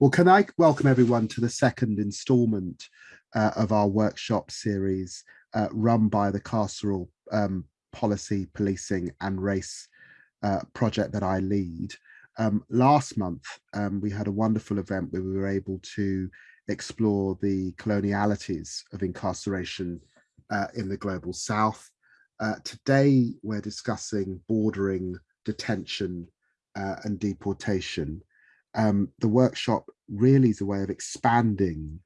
Well, can I welcome everyone to the second instalment uh, of our workshop series uh, run by the Carceral um, Policy, Policing and Race uh, project that I lead. Um, last month, um, we had a wonderful event where we were able to explore the colonialities of incarceration uh, in the global south. Uh, today, we're discussing bordering detention uh, and deportation um, the workshop really is a way of expanding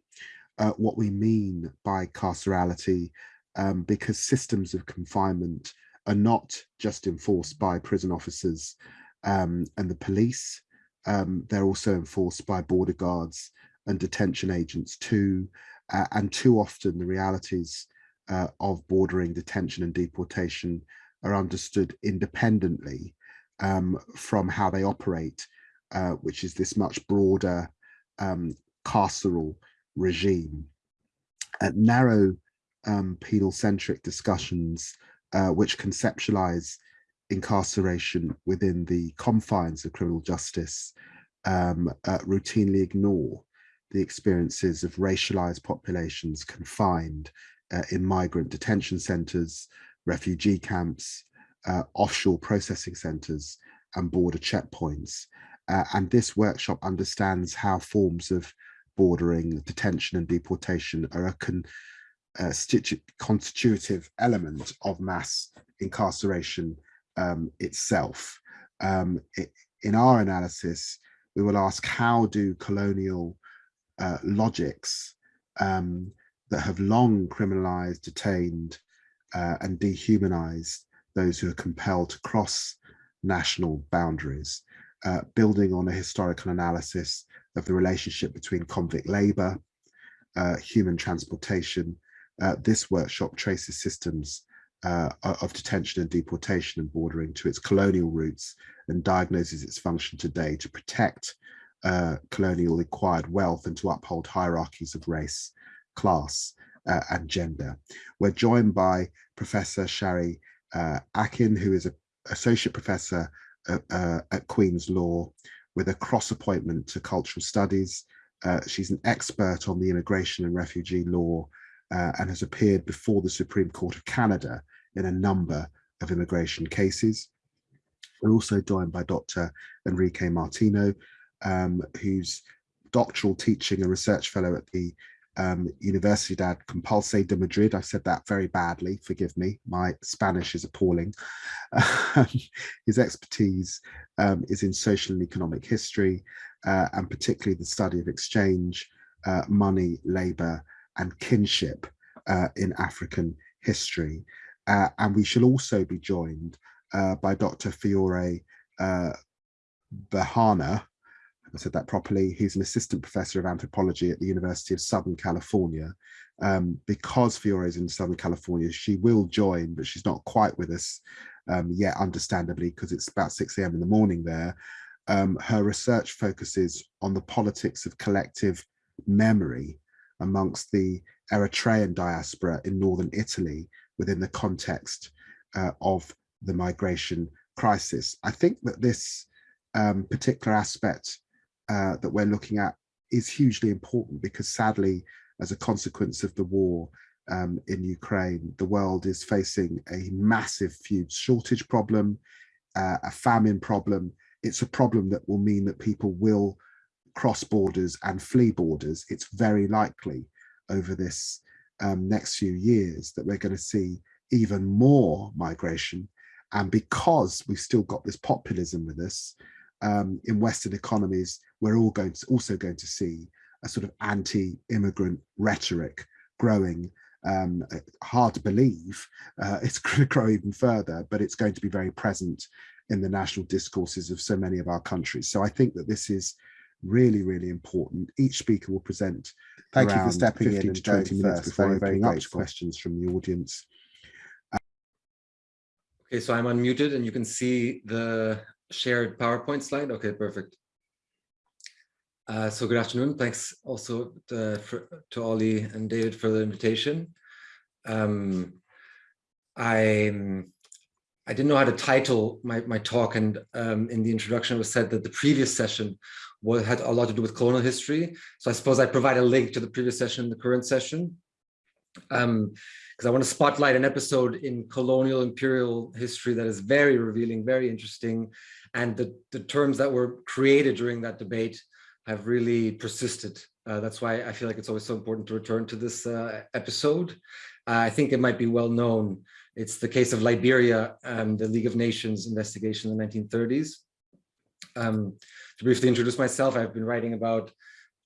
uh, what we mean by carcerality um, because systems of confinement are not just enforced by prison officers um, and the police, um, they're also enforced by border guards and detention agents too. Uh, and too often the realities uh, of bordering detention and deportation are understood independently um, from how they operate uh, which is this much broader um, carceral regime. At narrow um, penal-centric discussions uh, which conceptualize incarceration within the confines of criminal justice um, uh, routinely ignore the experiences of racialized populations confined uh, in migrant detention centers, refugee camps, uh, offshore processing centers and border checkpoints. Uh, and this workshop understands how forms of bordering, detention and deportation are a con, uh, constitutive element of mass incarceration um, itself. Um, it, in our analysis, we will ask how do colonial uh, logics um, that have long criminalized, detained uh, and dehumanized those who are compelled to cross national boundaries uh, building on a historical analysis of the relationship between convict labour, uh, human transportation. Uh, this workshop traces systems uh, of detention and deportation and bordering to its colonial roots and diagnoses its function today to protect uh, colonial acquired wealth and to uphold hierarchies of race, class uh, and gender. We're joined by Professor Sharry Aiken, who is an associate professor uh, at Queen's Law with a cross appointment to cultural studies. Uh, she's an expert on the immigration and refugee law uh, and has appeared before the Supreme Court of Canada in a number of immigration cases. We're also joined by Dr. Enrique Martino, um, who's doctoral teaching and research fellow at the um, Universidad Complutense de Madrid. I said that very badly, forgive me, my Spanish is appalling. his expertise um, is in social and economic history, uh, and particularly the study of exchange, uh, money, labour and kinship uh, in African history. Uh, and we shall also be joined uh, by Dr. Fiori uh, Berhane, I said that properly, he's an assistant professor of anthropology at the University of Southern California. Um, because Fiori is in Southern California, she will join, but she's not quite with us um, yet, understandably, because it's about 6 a.m. in the morning there. Um, her research focuses on the politics of collective memory amongst the Eritrean diaspora in northern Italy within the context uh, of the migration crisis. I think that this um, particular aspect uh, that we're looking at is hugely important because sadly, as a consequence of the war um, in Ukraine, the world is facing a massive food shortage problem, uh, a famine problem. It's a problem that will mean that people will cross borders and flee borders. It's very likely over this um, next few years that we're going to see even more migration. And because we've still got this populism with us, um, in Western economies, we're all going to also going to see a sort of anti-immigrant rhetoric growing. Um, hard to believe uh, it's going to grow even further, but it's going to be very present in the national discourses of so many of our countries. So I think that this is really, really important. Each speaker will present Thank you for stepping 15 in to 20 minutes first. before very, opening up to questions from the audience. Okay, so I'm unmuted and you can see the shared PowerPoint slide? Okay, perfect. Uh, so good afternoon. Thanks also to, for, to Ollie and David for the invitation. Um, I I didn't know how to title my, my talk and um, in the introduction it was said that the previous session what had a lot to do with colonial history. So I suppose I provide a link to the previous session and the current session. Um, because I want to spotlight an episode in colonial imperial history that is very revealing, very interesting. And the, the terms that were created during that debate have really persisted. Uh, that's why I feel like it's always so important to return to this uh, episode. Uh, I think it might be well known. It's the case of Liberia and the League of Nations investigation in the 1930s. Um, to briefly introduce myself, I've been writing about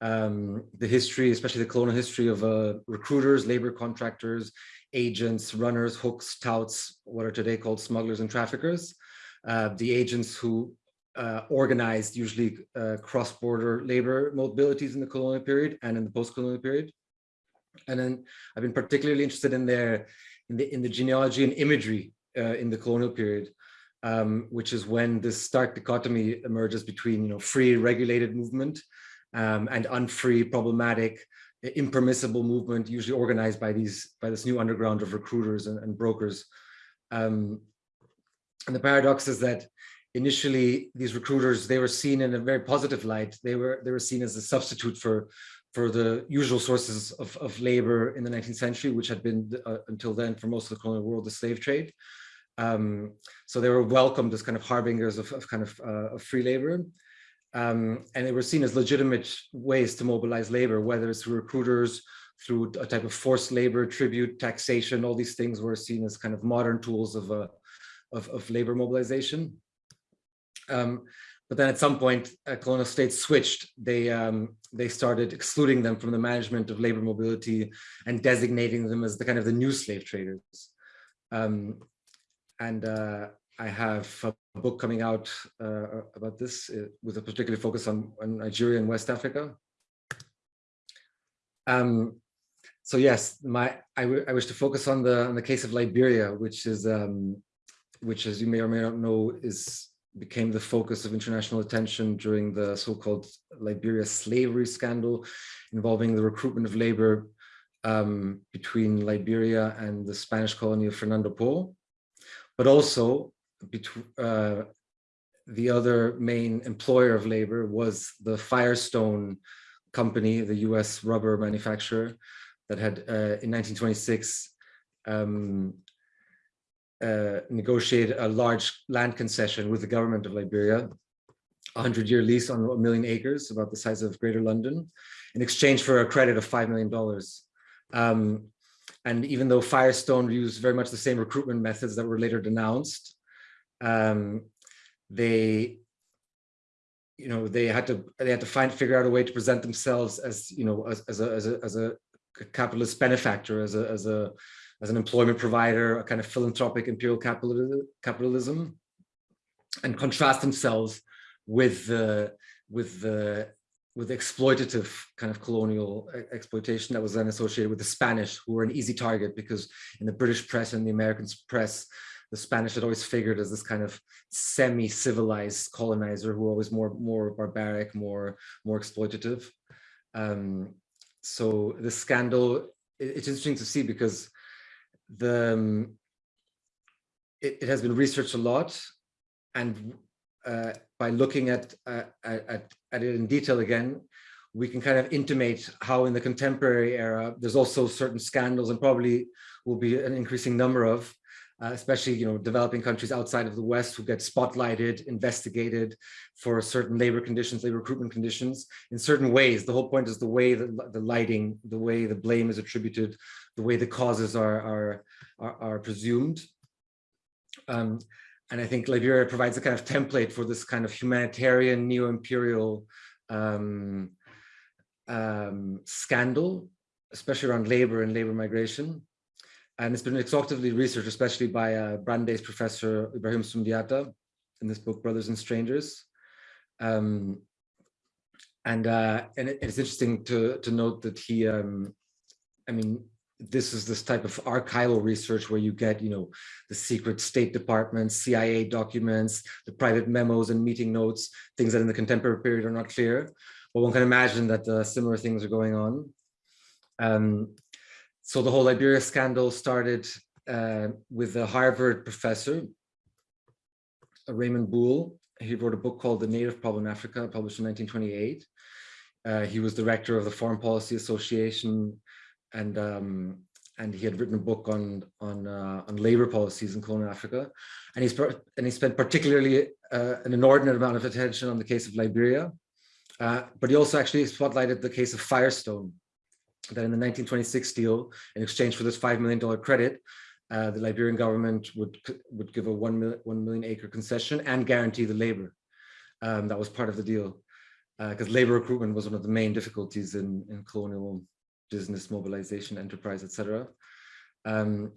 um, the history, especially the colonial history of uh, recruiters, labor contractors, agents, runners, hooks, touts, what are today called smugglers and traffickers. Uh, the agents who uh, organized usually uh, cross-border labor mobilities in the colonial period and in the post-colonial period. And then I've been particularly interested in their in the in the genealogy and imagery uh, in the colonial period, um, which is when this stark dichotomy emerges between you know free regulated movement um, and unfree problematic impermissible movement usually organized by these by this new underground of recruiters and, and brokers um, and the paradox is that initially these recruiters they were seen in a very positive light. They were they were seen as a substitute for for the usual sources of, of labor in the 19th century which had been uh, until then for most of the colonial world the slave trade. Um, so they were welcomed as kind of harbingers of, of kind of, uh, of free labor. Um, and they were seen as legitimate ways to mobilize labor whether it's through recruiters through a type of forced labor tribute taxation all these things were seen as kind of modern tools of uh, of, of labor mobilization um, but then at some point, uh, colonial states switched. They um, they started excluding them from the management of labor mobility and designating them as the kind of the new slave traders. Um, and uh, I have a book coming out uh, about this uh, with a particular focus on, on Nigeria and West Africa. Um, so yes, my I, I wish to focus on the on the case of Liberia, which is um, which, as you may or may not know, is became the focus of international attention during the so-called Liberia slavery scandal involving the recruitment of labor um, between Liberia and the Spanish colony of Fernando Po, but also uh, the other main employer of labor was the Firestone company, the US rubber manufacturer that had uh, in 1926 um, uh, negotiate a large land concession with the government of Liberia, a 100-year lease on a million acres, about the size of Greater London, in exchange for a credit of $5 million. Um, and even though Firestone used very much the same recruitment methods that were later denounced, um, they you know they had to they had to find figure out a way to present themselves as you know as, as a as a as a capitalist benefactor as a as a as an employment provider, a kind of philanthropic imperial capitalism, and contrast themselves with the with the with exploitative kind of colonial exploitation that was then associated with the Spanish, who were an easy target because in the British press and the American press, the Spanish had always figured as this kind of semi-civilized colonizer who were always more more barbaric, more more exploitative. Um, so the scandal, it's interesting to see because the um, it, it, has been researched a lot and uh, by looking at, uh, at, at it in detail again, we can kind of intimate how in the contemporary era, there's also certain scandals and probably will be an increasing number of, uh, especially, you know, developing countries outside of the West who get spotlighted, investigated for certain labor conditions, labor recruitment conditions in certain ways. The whole point is the way that the lighting, the way the blame is attributed, the way the causes are, are, are, are presumed. Um, and I think Liberia provides a kind of template for this kind of humanitarian neo-imperial um, um, scandal, especially around labor and labor migration. And it's been exhaustively researched, especially by uh, Brandeis professor Ibrahim Sundiata in this book, Brothers and Strangers. Um, and uh, and it, it's interesting to, to note that he, um, I mean, this is this type of archival research where you get, you know, the secret State Department, CIA documents, the private memos and meeting notes, things that in the contemporary period are not clear. But one can imagine that uh, similar things are going on. Um, so the whole Liberia scandal started uh, with a Harvard professor Raymond Buell. He wrote a book called The Native Problem in Africa, published in 1928. Uh, he was director of the Foreign Policy Association and um, and he had written a book on on uh, on labor policies in colonial Africa, and he's and he spent particularly uh, an inordinate amount of attention on the case of Liberia, uh, but he also actually spotlighted the case of Firestone, that in the 1926 deal, in exchange for this five million dollar credit, uh, the Liberian government would would give a 1 million acre concession and guarantee the labor. Um, that was part of the deal, because uh, labor recruitment was one of the main difficulties in in colonial business mobilization, enterprise, etc. Um,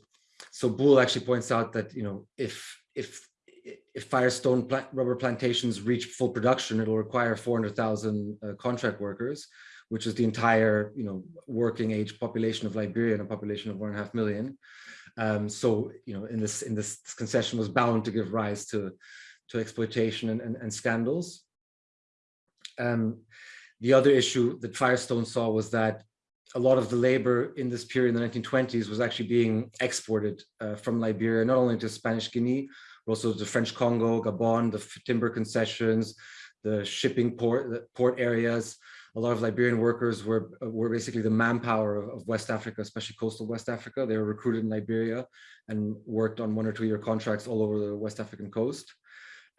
so Buell actually points out that you know if if if Firestone plant, rubber plantations reach full production, it'll require 400,000 uh, contract workers, which is the entire you know working age population of Liberia and a population of one and a half million. Um, so you know in this in this concession was bound to give rise to to exploitation and, and, and scandals. Um, the other issue that Firestone saw was that a lot of the labor in this period in the 1920s was actually being exported uh, from Liberia, not only to Spanish Guinea, but also to French Congo, Gabon, the timber concessions, the shipping port, the port areas. A lot of Liberian workers were, were basically the manpower of, of West Africa, especially coastal West Africa. They were recruited in Liberia and worked on one or two year contracts all over the West African coast.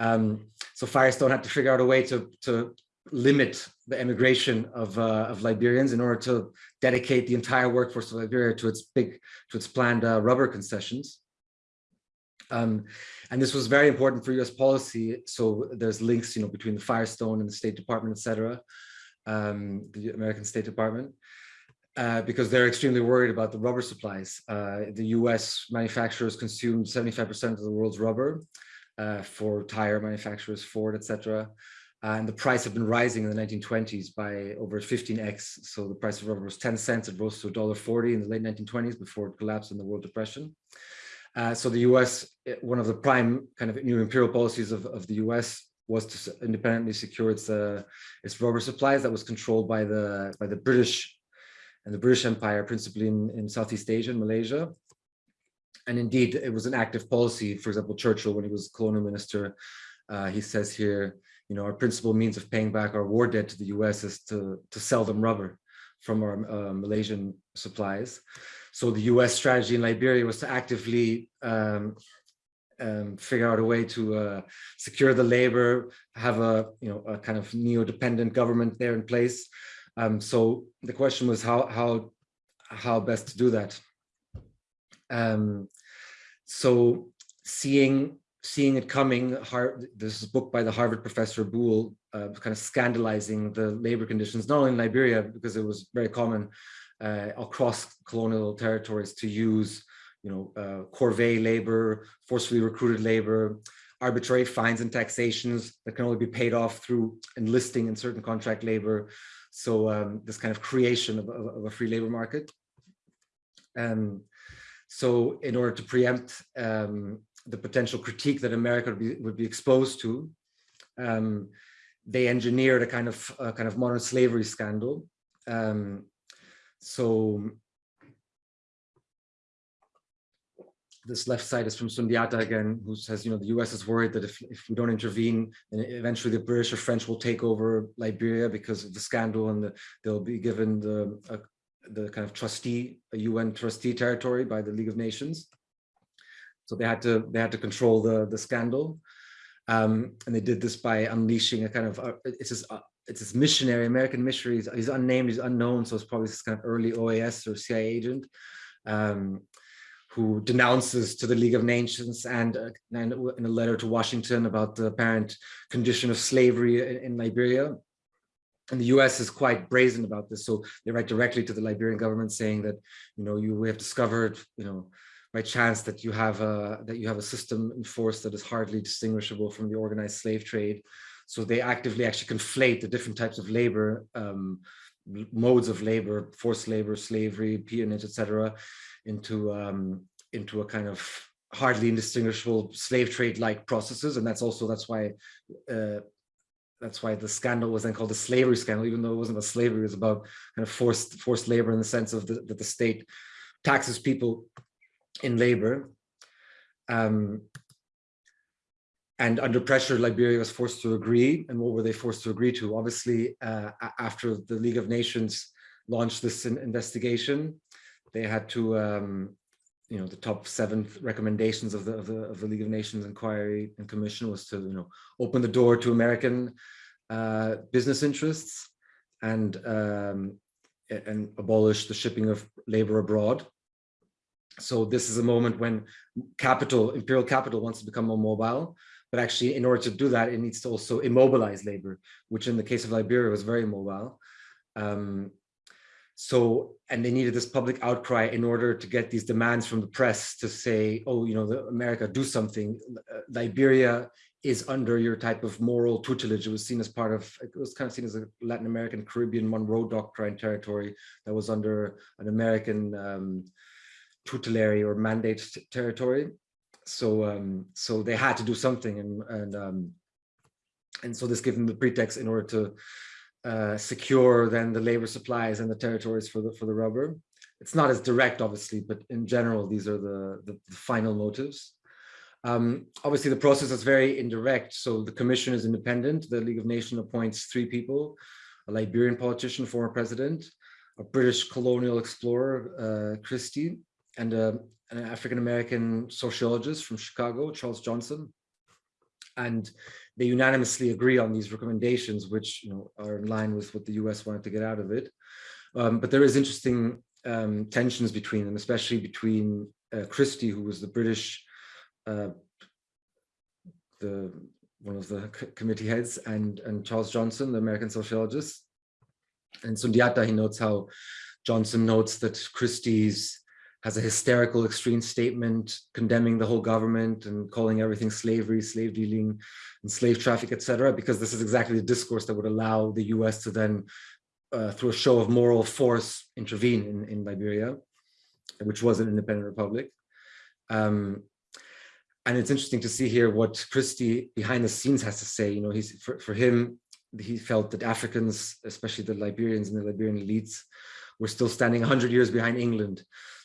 Um, so Firestone had to figure out a way to, to limit the emigration of, uh, of Liberians in order to dedicate the entire workforce of Liberia to its big, to its planned uh, rubber concessions. Um, and this was very important for US policy. So there's links, you know, between the Firestone and the State Department, et cetera, um, the American State Department. Uh, because they're extremely worried about the rubber supplies. Uh, the US manufacturers consume 75% of the world's rubber uh, for tire manufacturers, Ford, etc. Uh, and the price had been rising in the 1920s by over 15x. So the price of rubber was 10 cents. It rose to $1.40 in the late 1920s before it collapsed in the World Depression. Uh, so the US, eh, one of the prime kind of new imperial policies of, of the US was to independently secure its uh, its rubber supplies that was controlled by the by the British and the British Empire, principally in, in Southeast Asia and Malaysia. And indeed, it was an active policy. For example, Churchill, when he was colonial minister, uh, he says here, you know, our principal means of paying back our war debt to the US is to, to sell them rubber from our uh, Malaysian supplies. So the US strategy in Liberia was to actively um, um, figure out a way to uh, secure the labor, have a, you know, a kind of neo-dependent government there in place. Um, so the question was how, how, how best to do that. Um, so seeing seeing it coming, this is a book by the Harvard professor Buell, uh, kind of scandalizing the labor conditions, not only in Liberia, because it was very common uh, across colonial territories to use, you know, uh, corvée labor, forcefully recruited labor, arbitrary fines and taxations that can only be paid off through enlisting in certain contract labor. So um, this kind of creation of, of, of, a free labor market. Um, so in order to preempt um, the potential critique that America would be, would be exposed to, um, they engineered a kind of a kind of modern slavery scandal. Um, so this left side is from Sundiata again, who says, you know, the US is worried that if, if we don't intervene, then eventually the British or French will take over Liberia because of the scandal and the, they'll be given the, uh, the kind of trustee, a UN trustee territory by the League of Nations. So they had to they had to control the the scandal, um, and they did this by unleashing a kind of uh, it's this uh, it's this missionary American missionary. He's, he's, unnamed, he's unknown, so it's probably this kind of early OAS or CIA agent. Um, who denounces to the League of Nations and, uh, and, in a letter to Washington about the apparent condition of slavery in, in, Liberia. And the US is quite brazen about this. So they write directly to the Liberian government saying that, you know, you have discovered, you know, by chance that you have a that you have a system in force that is hardly distinguishable from the organized slave trade. So they actively actually conflate the different types of labor, um, modes of labor, forced labor, slavery, peonage, etc., into um, into a kind of hardly indistinguishable slave trade-like processes, and that's also that's why. Uh, that's why the scandal was then called the slavery scandal, even though it wasn't a slavery, it was about kind of forced forced labor in the sense of the, that the state taxes people in labor. Um, and under pressure, Liberia was forced to agree. And what were they forced to agree to? Obviously, uh, after the League of Nations launched this investigation, they had to, um, you know, the top seven recommendations of the, of the, of the League of Nations Inquiry and Commission was to, you know, open the door to American uh, business interests and um, and abolish the shipping of labor abroad. So this is a moment when capital, imperial capital wants to become more mobile, but actually in order to do that, it needs to also immobilize labor, which in the case of Liberia was very mobile. Um, so, and they needed this public outcry in order to get these demands from the press to say, oh, you know, the, America, do something. Uh, Liberia is under your type of moral tutelage. It was seen as part of, it was kind of seen as a Latin American Caribbean Monroe Doctrine territory that was under an American um, tutelary or mandate territory. So um, so they had to do something, and and um, and so this gave them the pretext in order to uh, secure than the labor supplies and the territories for the for the rubber. It's not as direct, obviously, but in general, these are the the, the final motives. Um, obviously, the process is very indirect. So the commission is independent. The League of Nations appoints three people, a Liberian politician, former president, a British colonial explorer, uh, Christy, and a, an African-American sociologist from Chicago, Charles Johnson. And they unanimously agree on these recommendations, which you know, are in line with what the US wanted to get out of it. Um, but there is interesting um, tensions between them, especially between uh, Christy, who was the British, uh, the one of the committee heads, and, and Charles Johnson, the American sociologist. And Sundiata, he notes how Johnson notes that Christy's has a hysterical extreme statement condemning the whole government and calling everything slavery, slave dealing, and slave traffic, etc. Because this is exactly the discourse that would allow the US to then, uh, through a show of moral force, intervene in, in Liberia, which was an independent republic. Um, and it's interesting to see here what Christy behind the scenes has to say. You know, he's for, for him, he felt that Africans, especially the Liberians and the Liberian elites, were still standing 100 years behind England.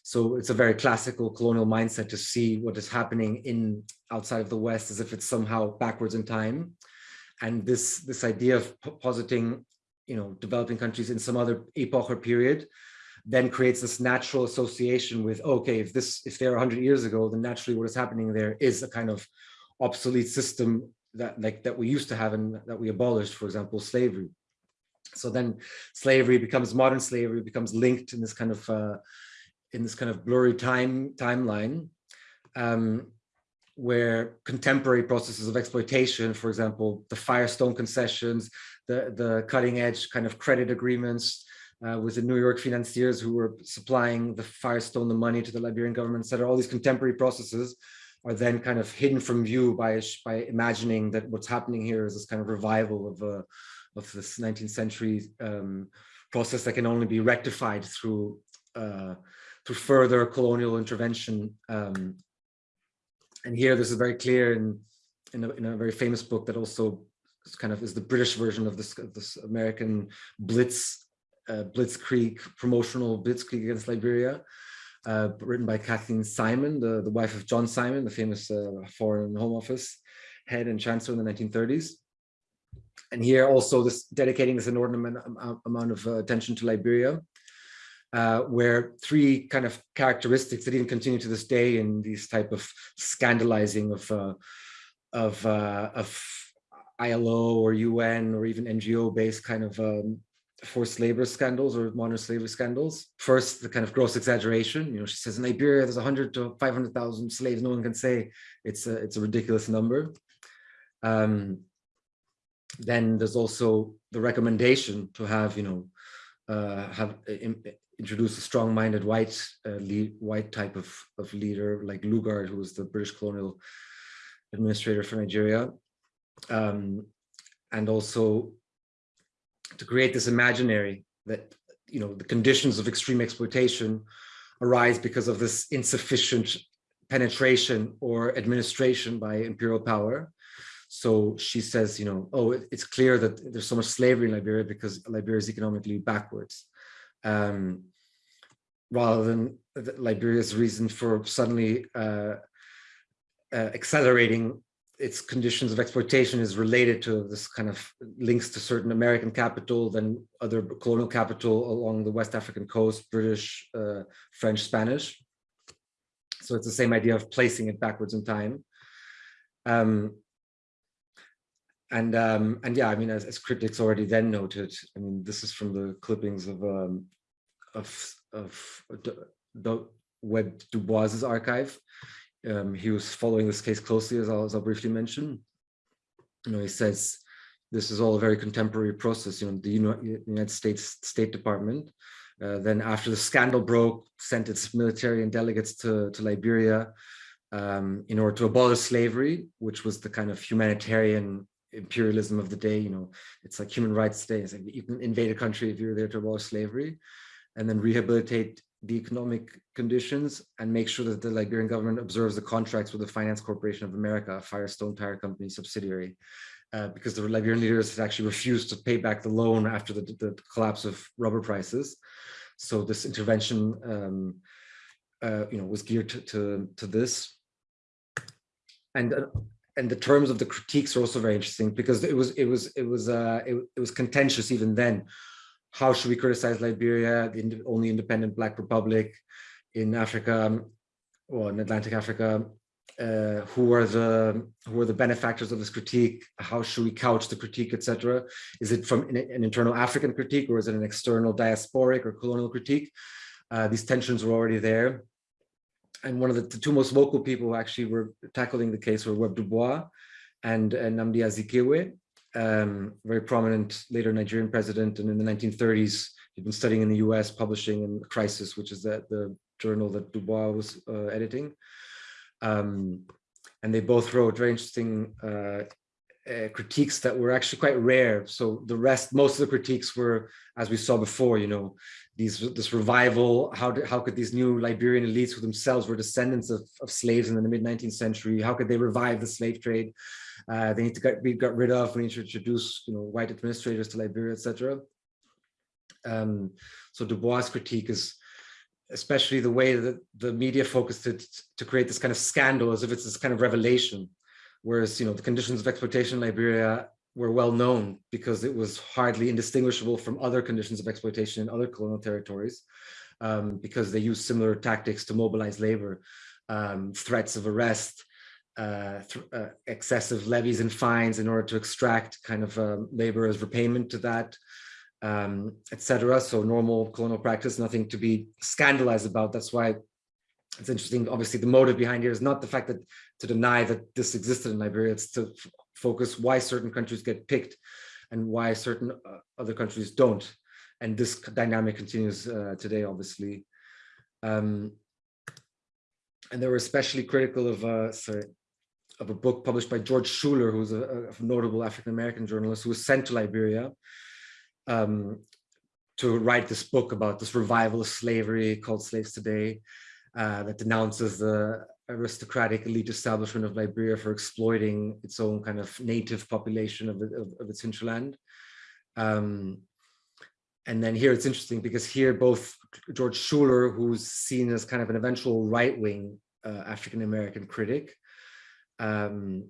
So it's a very classical colonial mindset to see what is happening in outside of the West as if it's somehow backwards in time. And this, this idea of positing, you know, developing countries in some other epoch or period then creates this natural association with, okay, if this, if they're 100 years ago, then naturally what is happening there is a kind of obsolete system that like that we used to have and that we abolished, for example, slavery. So then slavery becomes modern slavery, becomes linked in this kind of uh, in this kind of blurry time timeline um, where contemporary processes of exploitation, for example, the Firestone concessions, the, the cutting edge kind of credit agreements uh, with the New York financiers who were supplying the Firestone, the money to the Liberian government, etc. All these contemporary processes are then kind of hidden from view by, by imagining that what's happening here is this kind of revival of, uh, of this 19th century um, process that can only be rectified through uh, further colonial intervention. Um, and here this is very clear in, in a, in, a, very famous book that also kind of is the British version of this, this American Blitz, uh, Blitzkrieg, promotional Blitzkrieg against Liberia, uh, written by Kathleen Simon, the, the wife of John Simon, the famous uh, Foreign Home Office head and chancellor in the 1930s. And here also this dedicating this inordinate amount of uh, attention to Liberia uh, where three kind of characteristics that even continue to this day in these type of scandalizing of uh, of uh, of ILO or UN or even NGO based kind of um, forced labor scandals or modern slavery scandals. First, the kind of gross exaggeration. You know, she says in Liberia there's 100 to 500,000 slaves. No one can say it's a it's a ridiculous number. Um, then there's also the recommendation to have you know uh, have introduce a strong-minded white uh, white type of, of leader like Lugard, who was the British colonial administrator for Nigeria. Um, and also to create this imaginary that, you know, the conditions of extreme exploitation arise because of this insufficient penetration or administration by imperial power. So she says, you know, oh, it's clear that there's so much slavery in Liberia because Liberia is economically backwards um, rather than Liberia's reason for suddenly uh, uh, accelerating its conditions of exploitation is related to this kind of links to certain American capital, then other colonial capital along the West African coast, British, uh, French, Spanish. So it's the same idea of placing it backwards in time. Um, and um, and yeah, I mean, as, as, critics already then noted, I mean, this is from the clippings of um, of of Webb Du Bois's archive. Um, he was following this case closely, as I'll, as I'll briefly mention. You know, he says this is all a very contemporary process. You know, the United States State Department, uh, then after the scandal broke, sent its military and delegates to to Liberia um, in order to abolish slavery, which was the kind of humanitarian imperialism of the day. You know, it's like human rights day. It's like you can invade a country if you're there to abolish slavery, and then rehabilitate the economic conditions and make sure that the Liberian government observes the contracts with the Finance Corporation of America, Firestone Tire Company subsidiary, uh, because the Liberian leaders had actually refused to pay back the loan after the, the collapse of rubber prices. So this intervention, um, uh, you know, was geared to, to, to this. And uh, and the terms of the critiques are also very interesting because it was it was it was uh, it, it was contentious even then how should we criticize Liberia, the only independent Black republic in Africa, or in Atlantic Africa? Uh, who are the who are the benefactors of this critique? How should we couch the critique, etc.? Is it from an, an, internal African critique, or is it an external diasporic or colonial critique? Uh, these tensions were already there. And one of the, the, two most vocal people who actually were tackling the case were Webb Du Bois and, and Nnamdi Azikiwe um, very prominent later Nigerian president. And in the 1930s, he'd been studying in the US, publishing in Crisis, which is the, the journal that Du Bois was uh, editing. Um, and they both wrote very interesting uh, uh, critiques that were actually quite rare. So the rest, most of the critiques were, as we saw before, you know, these this revival. How did, how could these new Liberian elites, who themselves were descendants of, of slaves in the mid 19th century, how could they revive the slave trade? Uh, they need to get, be got rid of. We need to introduce, you know, white administrators to Liberia, etc. Um, so Du Bois' critique is especially the way that the media focused it to create this kind of scandal as if it's this kind of revelation. Whereas, you know, the conditions of exploitation in Liberia were well known because it was hardly indistinguishable from other conditions of exploitation in other colonial territories um, because they used similar tactics to mobilize labor, um, threats of arrest, uh, uh, excessive levies and fines in order to extract kind of um, labor as repayment to that, um, etc. So normal colonial practice, nothing to be scandalized about. That's why it's interesting. Obviously, the motive behind here is not the fact that to deny that this existed in Liberia. It's to focus why certain countries get picked and why certain uh, other countries don't. And this dynamic continues uh, today, obviously. Um, and they were especially critical of, uh, sorry, of a book published by George Schuyler, who's a, a notable African-American journalist who was sent to Liberia um, to write this book about this revival of slavery called Slaves Today uh, that denounces the aristocratic elite establishment of Liberia for exploiting its own kind of native population of, of, of its hinterland. Um, and then here it's interesting because here both George Schuyler, who's seen as kind of an eventual right-wing uh, African-American critic, um,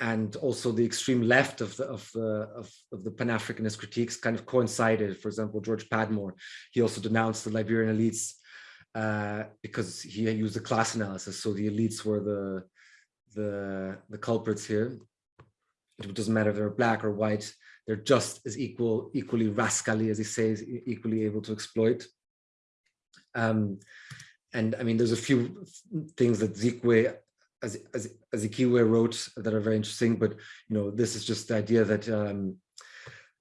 and also the extreme left of the of the of, of the Pan-Africanist critiques kind of coincided. For example, George Padmore, he also denounced the Liberian elites uh, because he used a class analysis. So the elites were the the the culprits here. It doesn't matter if they're black or white; they're just as equal, equally rascally, as he says, equally able to exploit. Um, and I mean, there's a few things that Zikwe as, as Azikiwe wrote that are very interesting, but you know, this is just the idea that um,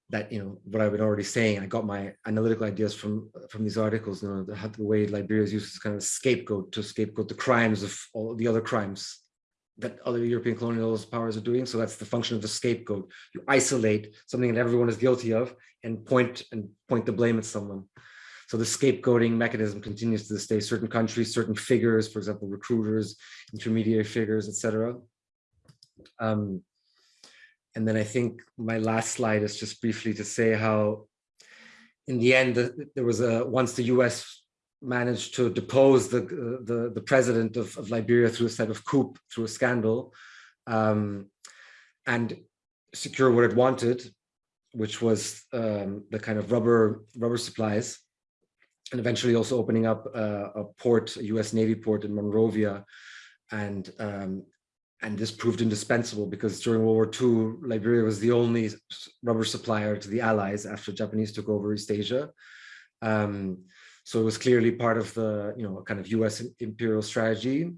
that you know what I've been already saying. I got my analytical ideas from from these articles. You know, the, the way Liberia is used as kind of scapegoat to scapegoat the crimes of all the other crimes that other European colonial powers are doing. So that's the function of the scapegoat. You isolate something that everyone is guilty of and point and point the blame at someone. So the scapegoating mechanism continues to this day. Certain countries, certain figures, for example, recruiters, intermediary figures, etc. Um, and then I think my last slide is just briefly to say how, in the end, there was a once the U.S. managed to depose the the, the president of, of Liberia through a type of coup, through a scandal. um, and secure what it wanted, which was um, the kind of rubber rubber supplies, and eventually also opening up uh, a port, a U.S. Navy port in Monrovia, and um, and this proved indispensable because during World War II, Liberia was the only rubber supplier to the Allies after Japanese took over East Asia. Um, so it was clearly part of the, you know, kind of US imperial strategy,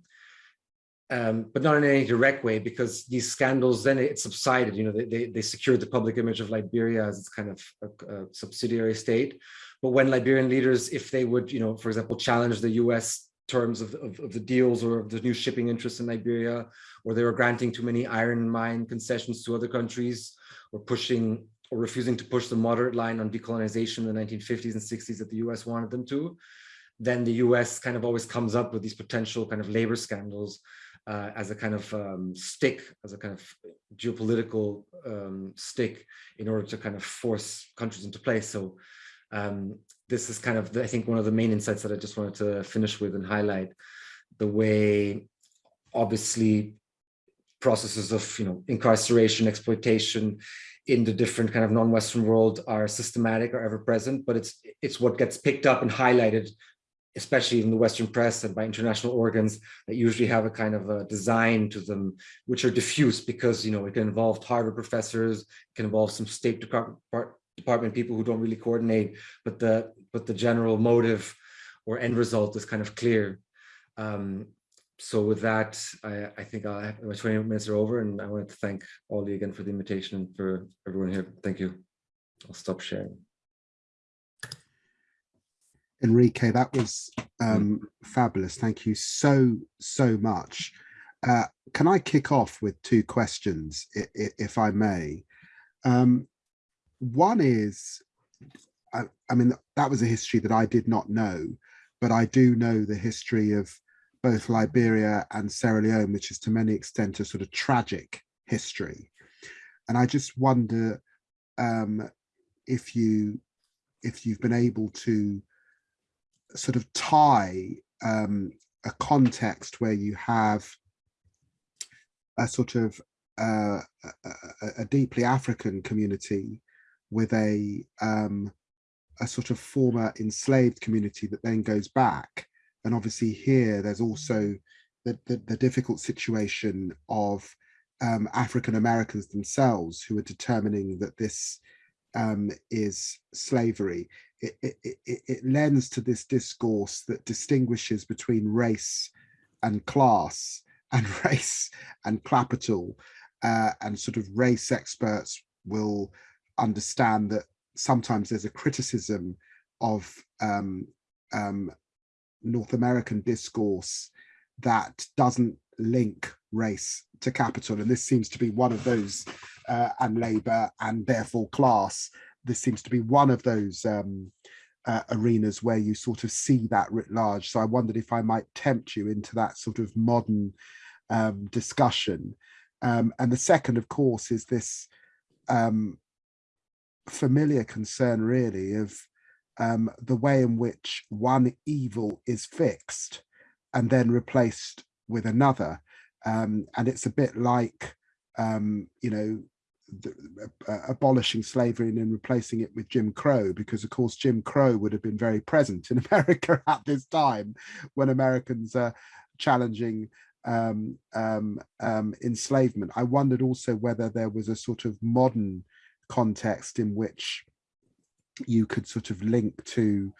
um, but not in any direct way because these scandals, then it subsided, you know, they, they, they secured the public image of Liberia as its kind of a, a subsidiary state. But when Liberian leaders, if they would, you know, for example, challenge the US terms of, of, of, the deals or of the new shipping interests in Liberia, or they were granting too many iron mine concessions to other countries, or pushing or refusing to push the moderate line on decolonization in the 1950s and 60s that the US wanted them to, then the US kind of always comes up with these potential kind of labor scandals uh, as a kind of um, stick, as a kind of geopolitical um, stick in order to kind of force countries into place. So um, this is kind of, I think, one of the main insights that I just wanted to finish with and highlight. The way, obviously, processes of you know incarceration, exploitation in the different kind of non-Western world are systematic or ever present, but it's it's what gets picked up and highlighted, especially in the Western press and by international organs that usually have a kind of a design to them, which are diffuse because you know it can involve Harvard professors, it can involve some State Department department people who don't really coordinate, but the but the general motive or end result is kind of clear. Um, so with that, I, I think I'll have, my 20 minutes are over and I want to thank Ollie again for the invitation and for everyone here. Thank you. I'll stop sharing. Enrique, that was um, fabulous. Thank you so, so much. Uh, can I kick off with two questions, if I may? Um, one is, I, I, mean, that was a history that I did not know, but I do know the history of both Liberia and Sierra Leone, which is to many extent a sort of tragic history. And I just wonder um, if you if you've been able to sort of tie um, a context where you have a sort of uh, a, a, deeply African community with a um, a sort of former enslaved community that then goes back. And obviously here there's also the, the, the difficult situation of um, African Americans themselves who are determining that this um, is slavery. It, it, it, it lends to this discourse that distinguishes between race and class and race and capital uh, and sort of race experts will understand that sometimes there's a criticism of um, um, North American discourse that doesn't link race to capital. And this seems to be one of those, uh, and labor and therefore class. This seems to be one of those um, uh, arenas where you sort of see that writ large. So I wondered if I might tempt you into that sort of modern um, discussion. Um, and the second, of course, is this um, familiar concern really of um, the way in which one evil is fixed and then replaced with another. Um, and it's a bit like, um, you know, the, uh, abolishing slavery and then replacing it with Jim Crow, because of course Jim Crow would have been very present in America at this time when Americans are challenging um, um, um, enslavement. I wondered also whether there was a sort of modern context in which you could sort of link to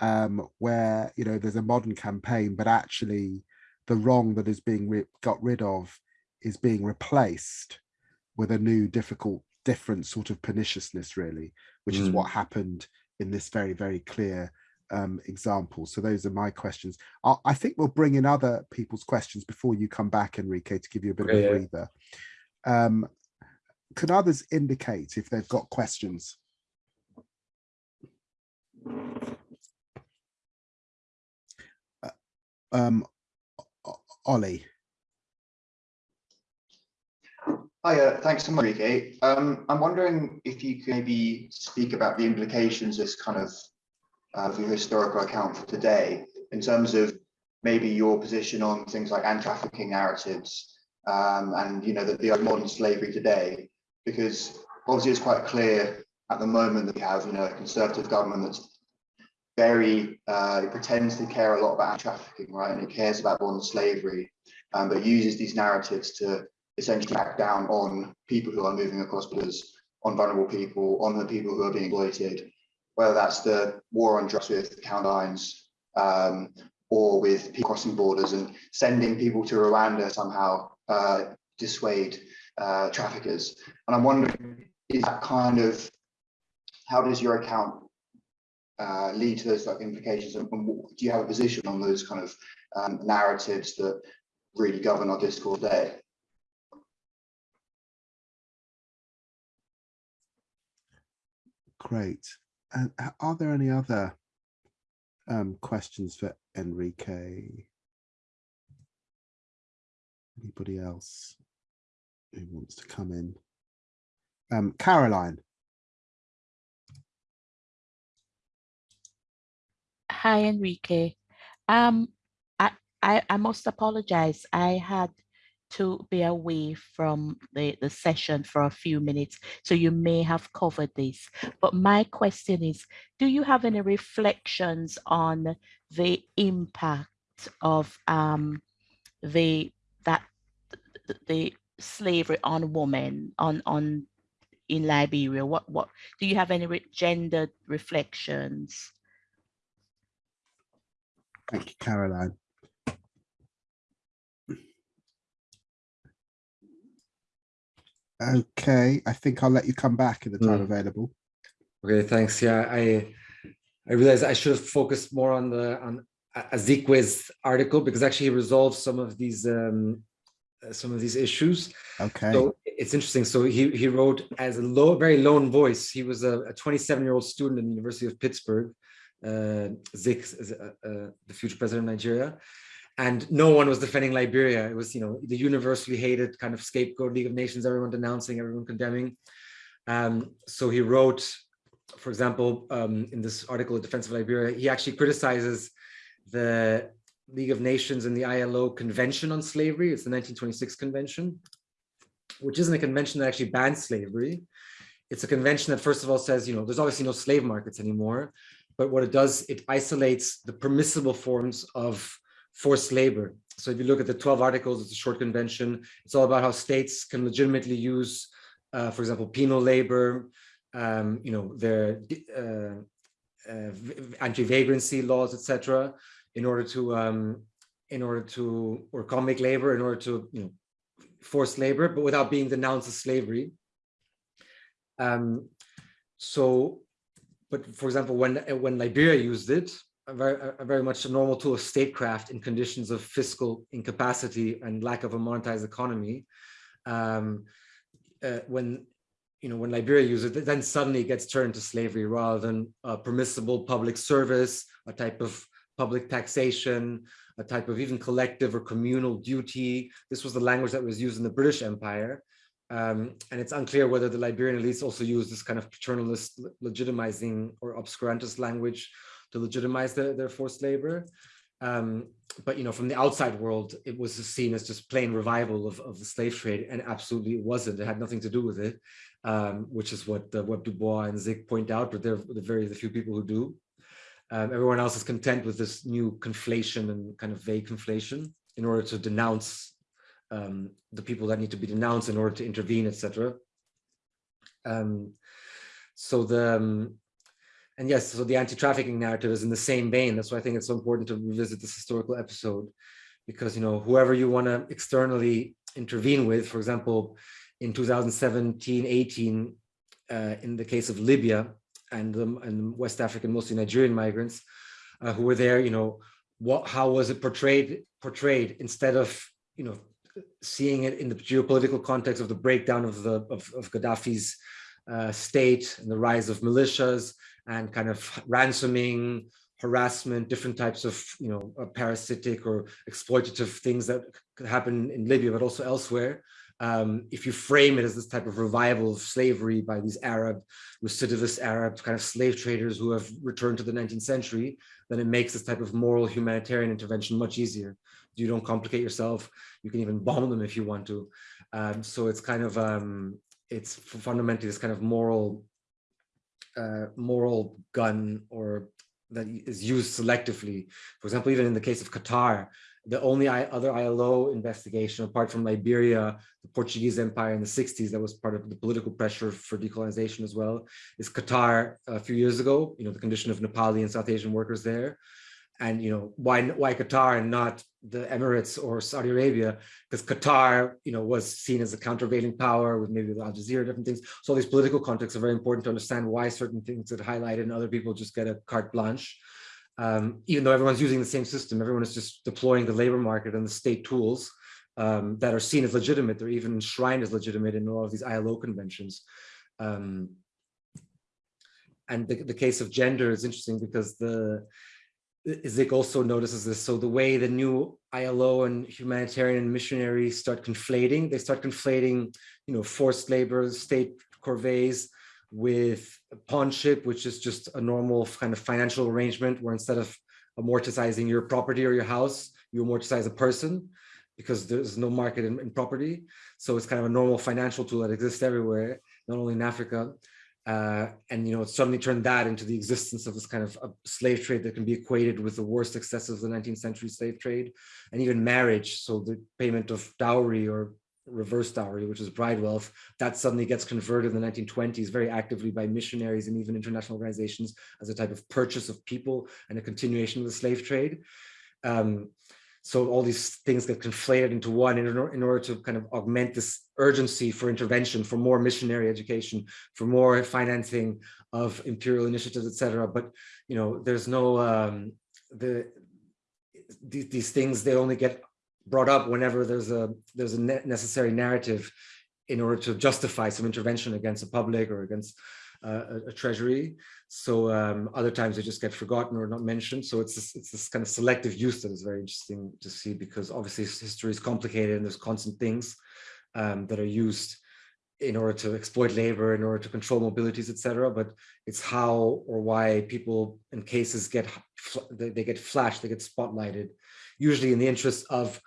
um, where you know there's a modern campaign, but actually the wrong that is being got rid of is being replaced with a new, difficult, different sort of perniciousness, really, which mm. is what mm. happened in this very, very clear um, example. So those are my questions. I'll, i think we'll bring in other people's questions before you come back, Enrique, to give you a bit okay, of a breather. Um, can others indicate if they've got questions? Uh, um, Ollie. Hi, uh, thanks so much, Enrique. Um, I'm wondering if you could maybe speak about the implications as kind of uh, your historical account for today in terms of maybe your position on things like anti-trafficking narratives um, and you know the, the modern slavery today, because obviously it's quite clear at the moment that we have you know a conservative government that's very uh, it pretends to care a lot about trafficking, right, and it cares about modern slavery, um, but uses these narratives to essentially back down on people who are moving across borders, on vulnerable people, on the people who are being exploited, whether that's the war on drugs with Count Lines, um, or with people crossing borders and sending people to Rwanda somehow uh, dissuade uh, traffickers. And I'm wondering, is that kind of, how does your account uh, lead to those like implications and, and, do you have a position on those kind of um, narratives that really govern our discourse today? Great. And are there any other um, questions for Enrique? Anybody else who wants to come in? Um, Caroline. Hi, Enrique. Um, I, I, I must apologize. I had to be away from the, the session for a few minutes, so you may have covered this. But my question is, do you have any reflections on the impact of um, the that the, the slavery on women on on in Liberia? What what do you have any re gendered reflections? Thank you, Caroline. Okay, I think I'll let you come back in the time mm. available. Okay, thanks. Yeah, I I realized I should have focused more on the on Azikiwe's article because actually he resolves some of these um, some of these issues. Okay. So it's interesting. So he he wrote as a low, very lone voice. He was a 27 year old student in the University of Pittsburgh. Uh, Zik, uh, uh, the future president of Nigeria, and no one was defending Liberia. It was, you know, the universally hated kind of scapegoat League of Nations, everyone denouncing, everyone condemning. Um, so he wrote, for example, um, in this article, Defense of Liberia, he actually criticizes the League of Nations and the ILO Convention on Slavery. It's the 1926 convention, which isn't a convention that actually bans slavery. It's a convention that first of all says, you know, there's obviously no slave markets anymore, but what it does, it isolates the permissible forms of forced labor. So if you look at the 12 articles, it's a short convention. It's all about how states can legitimately use, uh, for example, penal labor, um, you know, their uh, uh, anti-vagrancy laws, etc., in order to, um, in order to, or comic labor, in order to, you know, forced labor, but without being denounced as slavery. Um, so, but for example, when when Liberia used it, a very, a very much a normal tool of statecraft in conditions of fiscal incapacity and lack of a monetized economy. Um, uh, when you know when Liberia uses it, then suddenly it gets turned to slavery rather than a permissible public service, a type of public taxation, a type of even collective or communal duty. This was the language that was used in the British Empire. Um, and it's unclear whether the Liberian elites also use this kind of paternalist legitimizing or obscurantist language to legitimize the, their forced labor. Um, but you know, from the outside world, it was seen as just plain revival of, of the slave trade, and absolutely it wasn't. It had nothing to do with it, um, which is what uh, Bois and Zik point out. But they're the very the few people who do. Um, everyone else is content with this new conflation and kind of vague conflation in order to denounce um, the people that need to be denounced in order to intervene, etc. Um, so the um, and yes, so the anti-trafficking narrative is in the same vein. That's why I think it's so important to revisit this historical episode, because you know whoever you want to externally intervene with, for example, in 2017, 18, uh, in the case of Libya and, and West African, mostly Nigerian migrants uh, who were there, you know, what, how was it portrayed, portrayed instead of, you know, seeing it in the geopolitical context of the breakdown of the of, of Gaddafi's uh, state and the rise of militias and kind of ransoming, harassment, different types of, you know, uh, parasitic or exploitative things that could happen in Libya, but also elsewhere. Um, if you frame it as this type of revival of slavery by these Arab, recidivist Arab kind of slave traders who have returned to the 19th century, then it makes this type of moral humanitarian intervention much easier. you don't complicate yourself. You can even bomb them if you want to. Um, so it's kind of, um, it's fundamentally this kind of moral, uh, moral gun or that is used selectively. For example, even in the case of Qatar, the only other ILO investigation, apart from Liberia, the Portuguese Empire in the 60s, that was part of the political pressure for decolonization as well, is Qatar uh, a few years ago, you know, the condition of Nepali and South Asian workers there. And, you know, why, why Qatar and not the Emirates or Saudi Arabia? Because Qatar, you know, was seen as a countervailing power with maybe Al Jazeera, different things. So all these political contexts are very important to understand why certain things get highlighted and other people just get a carte blanche um, even though everyone's using the same system, everyone is just deploying the labor market and the state tools um, that are seen as legitimate. They're even enshrined as legitimate in all of these ILO conventions. Um, and the, the case of gender is interesting because the Zik also notices this. So the way the new ILO and humanitarian missionaries start conflating, they start conflating, you know, forced labor, state corvées, with pawnship, which is just a normal kind of financial arrangement where instead of amortizing your property or your house, you amortize a person because there's no market in, in, property. So it's kind of a normal financial tool that exists everywhere, not only in Africa. Uh, and, you know, it suddenly turned that into the existence of this kind of slave trade that can be equated with the worst excesses of the 19th century slave trade and even marriage. So the payment of dowry or reverse dowry, which is bride wealth, that suddenly gets converted in the 1920s very actively by missionaries and even international organizations as a type of purchase of people and a continuation of the slave trade. Um, so all these things get conflated into one in, in order to kind of augment this urgency for intervention, for more missionary education, for more financing of imperial initiatives, etc. But you know, there's no um, the these, these things they only get brought up whenever there's a there's a necessary narrative in order to justify some intervention against the public or against uh, a, a, treasury. So um, other times they just get forgotten or not mentioned. So it's this, it's this kind of selective use that is very interesting to see because obviously history is complicated and there's constant things um, that are used in order to exploit labor, in order to control mobilities, etc. But it's how or why people in cases get they, they get flashed, they get spotlighted, usually in the interest of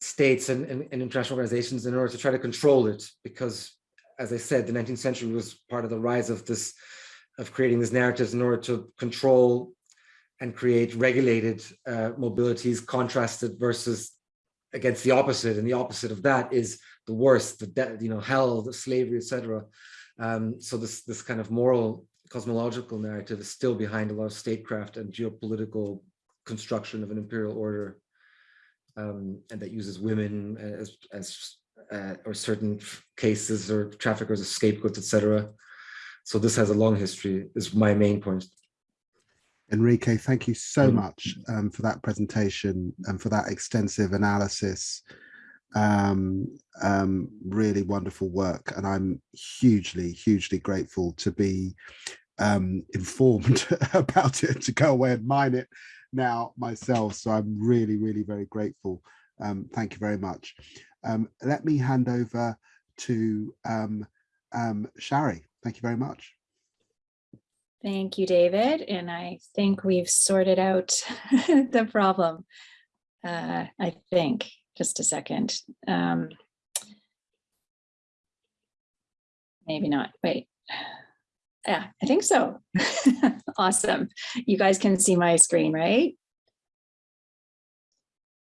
states and, and, and, international organizations in order to try to control it because as I said the 19th century was part of the rise of this of creating these narratives in order to control and create regulated uh, mobilities contrasted versus against the opposite. And the opposite of that is the worst the you know hell the slavery etc um, so this this kind of moral cosmological narrative is still behind a lot of statecraft and geopolitical construction of an imperial order um, and that uses women as, as uh, or certain cases or traffickers as scapegoats, etc. So this has a long history, is my main point. Enrique, thank you so much um, for that presentation and for that extensive analysis. Um, um, really wonderful work. And I'm hugely, hugely grateful to be um, informed about it, to go away and mine it now myself. So I'm really, really very grateful. Um, thank you very much. Um, let me hand over to um, um, Sharry. Thank you very much. Thank you, David. And I think we've sorted out the problem. Uh, I think, just a second. Um, maybe not, wait. Yeah, I think so. awesome. You guys can see my screen, right?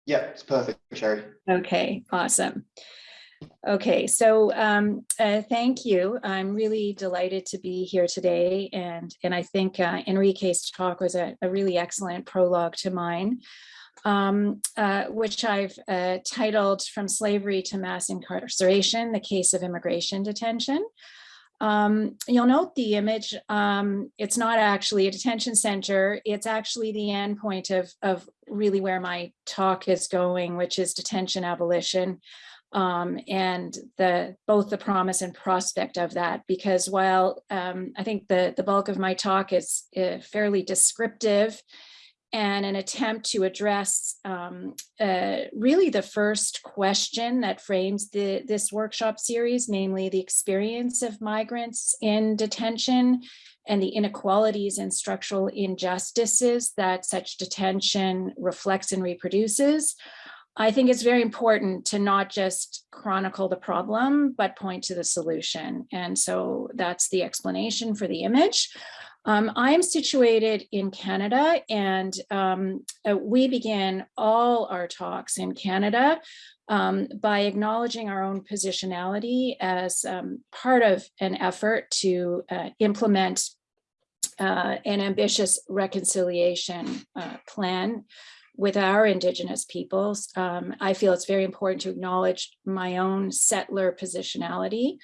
Yeah, it's perfect, Sharry. Okay, awesome. Okay, so um, uh, thank you. I'm really delighted to be here today. And, and I think uh, Enrique's talk was a, a, really excellent prologue to mine, um, uh, which I've uh, titled From Slavery to Mass Incarceration, the Case of Immigration Detention. Um, you'll note the image, um, it's not actually a detention center, it's actually the end point of, of really where my talk is going, which is detention abolition. Um, and the both the promise and prospect of that, because while um, I think the, the bulk of my talk is uh, fairly descriptive and an attempt to address um, uh, really the first question that frames the, this workshop series, namely the experience of migrants in detention and the inequalities and structural injustices that such detention reflects and reproduces. I think it's very important to not just chronicle the problem, but point to the solution. And so that's the explanation for the image. Um, I'm situated in Canada and um, uh, we begin all our talks in Canada um, by acknowledging our own positionality as um, part of an effort to uh, implement uh, an ambitious reconciliation uh, plan with our Indigenous peoples. Um, I feel it's very important to acknowledge my own settler positionality.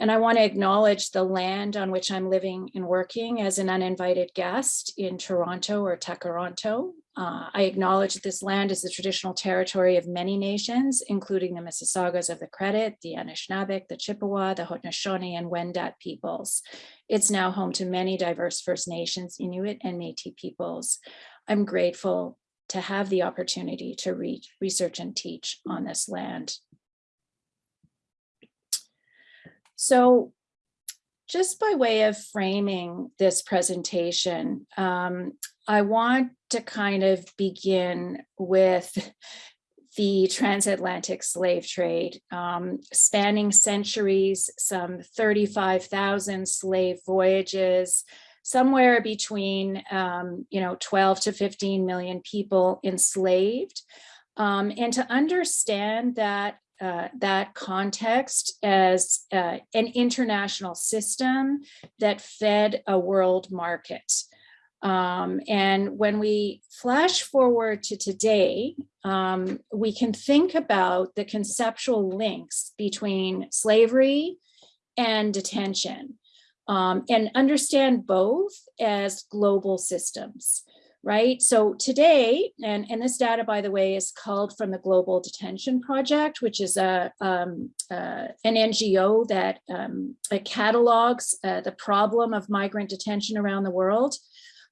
And I want to acknowledge the land on which I'm living and working as an uninvited guest in Toronto or Tkaronto. Uh, I acknowledge that this land is the traditional territory of many nations, including the Mississaugas of the Credit, the Anishinaabeg, the Chippewa, the Haudenosaunee, and Wendat peoples. It's now home to many diverse First Nations, Inuit, and Métis peoples. I'm grateful to have the opportunity to research and teach on this land. So just by way of framing this presentation, um, I want to kind of begin with the transatlantic slave trade, um, spanning centuries, some 35,000 slave voyages, somewhere between, um, you know, 12 to 15 million people enslaved. Um, and to understand that uh, that context as uh, an international system that fed a world market. Um, and when we flash forward to today, um, we can think about the conceptual links between slavery and detention um, and understand both as global systems, right? So today, and, and this data, by the way, is called from the Global Detention Project, which is a um, uh, an NGO that um, catalogs uh, the problem of migrant detention around the world.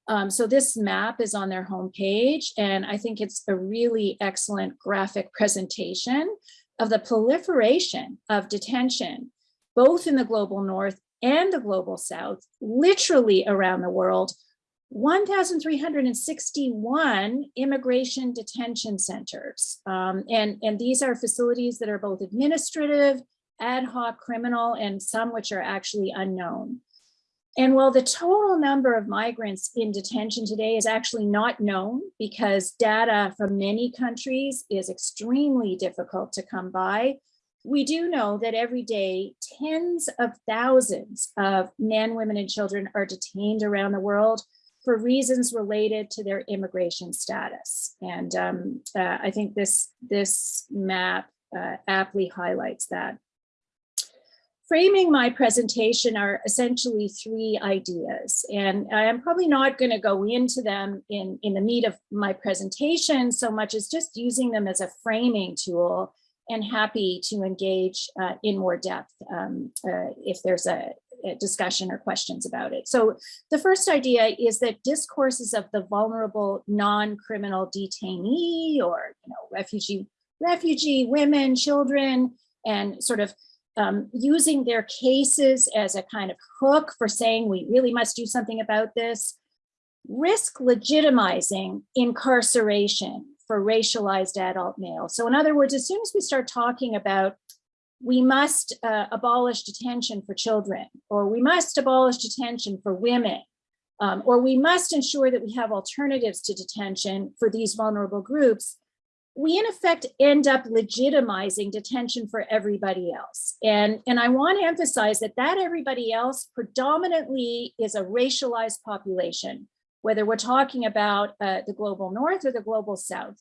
Um, so this map is on their homepage, and I think it's a really excellent graphic presentation of the proliferation of detention, both in the global north and the global south, literally around the world, 1,361 immigration detention centers. Um, and, and these are facilities that are both administrative, ad hoc criminal, and some which are actually unknown. And while the total number of migrants in detention today is actually not known because data from many countries is extremely difficult to come by, we do know that every day, tens of thousands of men, women, and children are detained around the world for reasons related to their immigration status. And um, uh, I think this, this map uh, aptly highlights that. Framing my presentation are essentially three ideas, and I'm probably not going to go into them in, in the meat of my presentation so much as just using them as a framing tool and happy to engage uh, in more depth um, uh, if there's a, a, discussion or questions about it. So the first idea is that discourses of the vulnerable non-criminal detainee or you know refugee refugee women, children, and sort of um, using their cases as a kind of hook for saying we really must do something about this, risk legitimizing incarceration for racialized adult males. So in other words, as soon as we start talking about we must uh, abolish detention for children, or we must abolish detention for women, um, or we must ensure that we have alternatives to detention for these vulnerable groups, we in effect end up legitimizing detention for everybody else. And, and I want to emphasize that that everybody else predominantly is a racialized population whether we're talking about uh, the global north or the global south,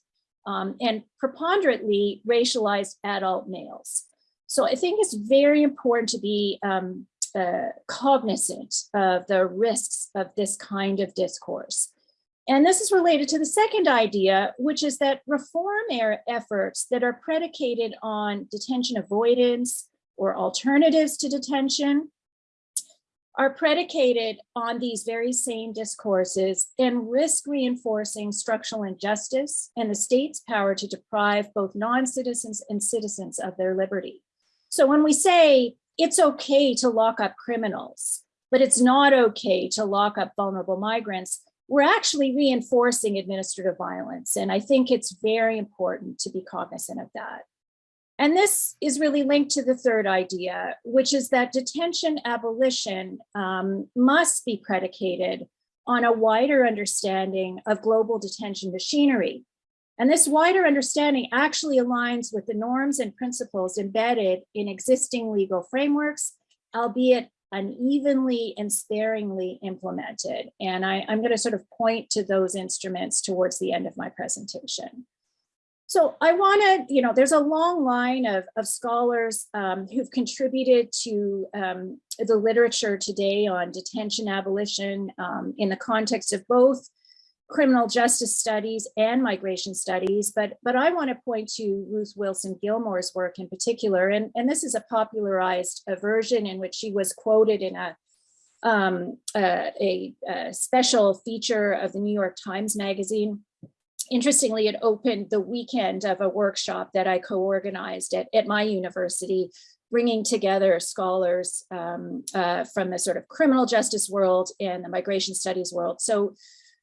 um, and preponderantly racialized adult males. So I think it's very important to be um, uh, cognizant of the risks of this kind of discourse. And this is related to the second idea, which is that reform efforts that are predicated on detention avoidance or alternatives to detention are predicated on these very same discourses and risk reinforcing structural injustice and the state's power to deprive both non-citizens and citizens of their liberty. So when we say it's okay to lock up criminals, but it's not okay to lock up vulnerable migrants, we're actually reinforcing administrative violence. And I think it's very important to be cognizant of that. And this is really linked to the third idea, which is that detention abolition um, must be predicated on a wider understanding of global detention machinery. And this wider understanding actually aligns with the norms and principles embedded in existing legal frameworks, albeit unevenly and sparingly implemented. And I, am going to sort of point to those instruments towards the end of my presentation. So I want to, you know, there's a long line of, of scholars um, who've contributed to um, the literature today on detention abolition um, in the context of both criminal justice studies and migration studies, but, but I want to point to Ruth Wilson Gilmore's work in particular, and, and this is a popularized version in which she was quoted in a, um, uh, a, a special feature of the New York Times Magazine. Interestingly, it opened the weekend of a workshop that I co-organized at, at my university bringing together scholars um, uh, from the sort of criminal justice world and the migration studies world. So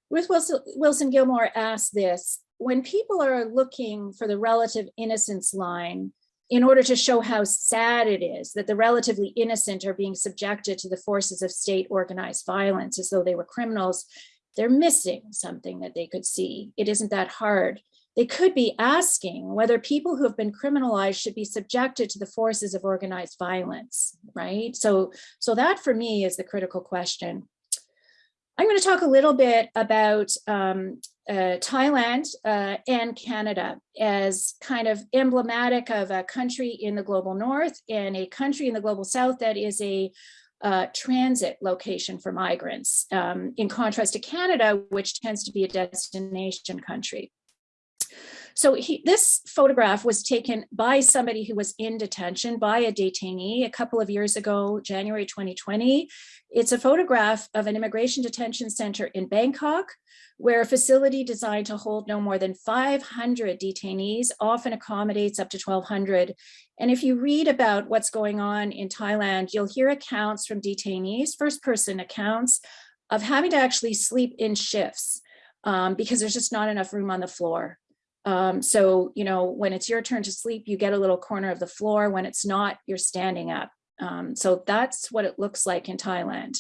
Ruth Wilson, Wilson Gilmore asked this, when people are looking for the relative innocence line in order to show how sad it is that the relatively innocent are being subjected to the forces of state organized violence as though they were criminals, they're missing something that they could see. It isn't that hard. They could be asking whether people who have been criminalized should be subjected to the forces of organized violence, right? So, so that for me is the critical question. I'm going to talk a little bit about um, uh, Thailand uh, and Canada as kind of emblematic of a country in the global north and a country in the global south that is a uh, transit location for migrants, um, in contrast to Canada, which tends to be a destination country. So he, this photograph was taken by somebody who was in detention by a detainee a couple of years ago, January 2020. It's a photograph of an immigration detention center in Bangkok, where a facility designed to hold no more than 500 detainees often accommodates up to 1200. And if you read about what's going on in Thailand, you'll hear accounts from detainees, first person accounts of having to actually sleep in shifts um, because there's just not enough room on the floor. Um, so, you know, when it's your turn to sleep, you get a little corner of the floor. When it's not, you're standing up. Um, so that's what it looks like in Thailand.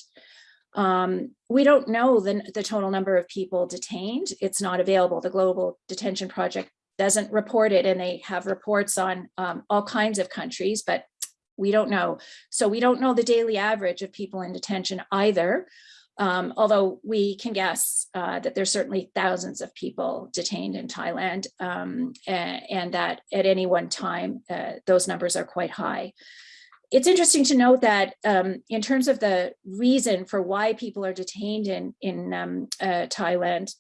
Um, we don't know the, the total number of people detained. It's not available. The Global Detention Project doesn't report it and they have reports on um, all kinds of countries, but we don't know. So we don't know the daily average of people in detention either. Um, although we can guess uh, that there's certainly thousands of people detained in Thailand um, and, and, that at any one time, uh, those numbers are quite high. It's interesting to note that um, in terms of the reason for why people are detained in, in um, uh, Thailand,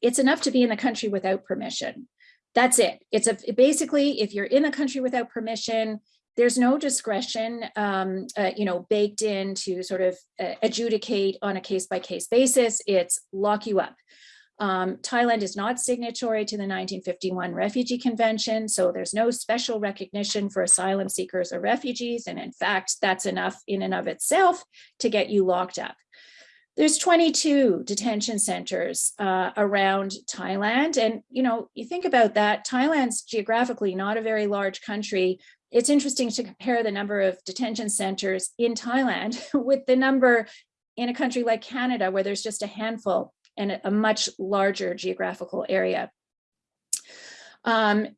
it's enough to be in the country without permission. That's it. It's a basically, if you're in the country without permission, there's no discretion, um, uh, you know, baked in to sort of uh, adjudicate on a case by case basis. It's lock you up. Um, Thailand is not signatory to the 1951 Refugee Convention, so there's no special recognition for asylum seekers or refugees. And in fact, that's enough in and of itself to get you locked up. There's 22 detention centers uh, around Thailand. And, you know, you think about that, Thailand's geographically not a very large country, it's interesting to compare the number of detention centers in Thailand with the number in a country like Canada, where there's just a handful and a much larger geographical area. Um,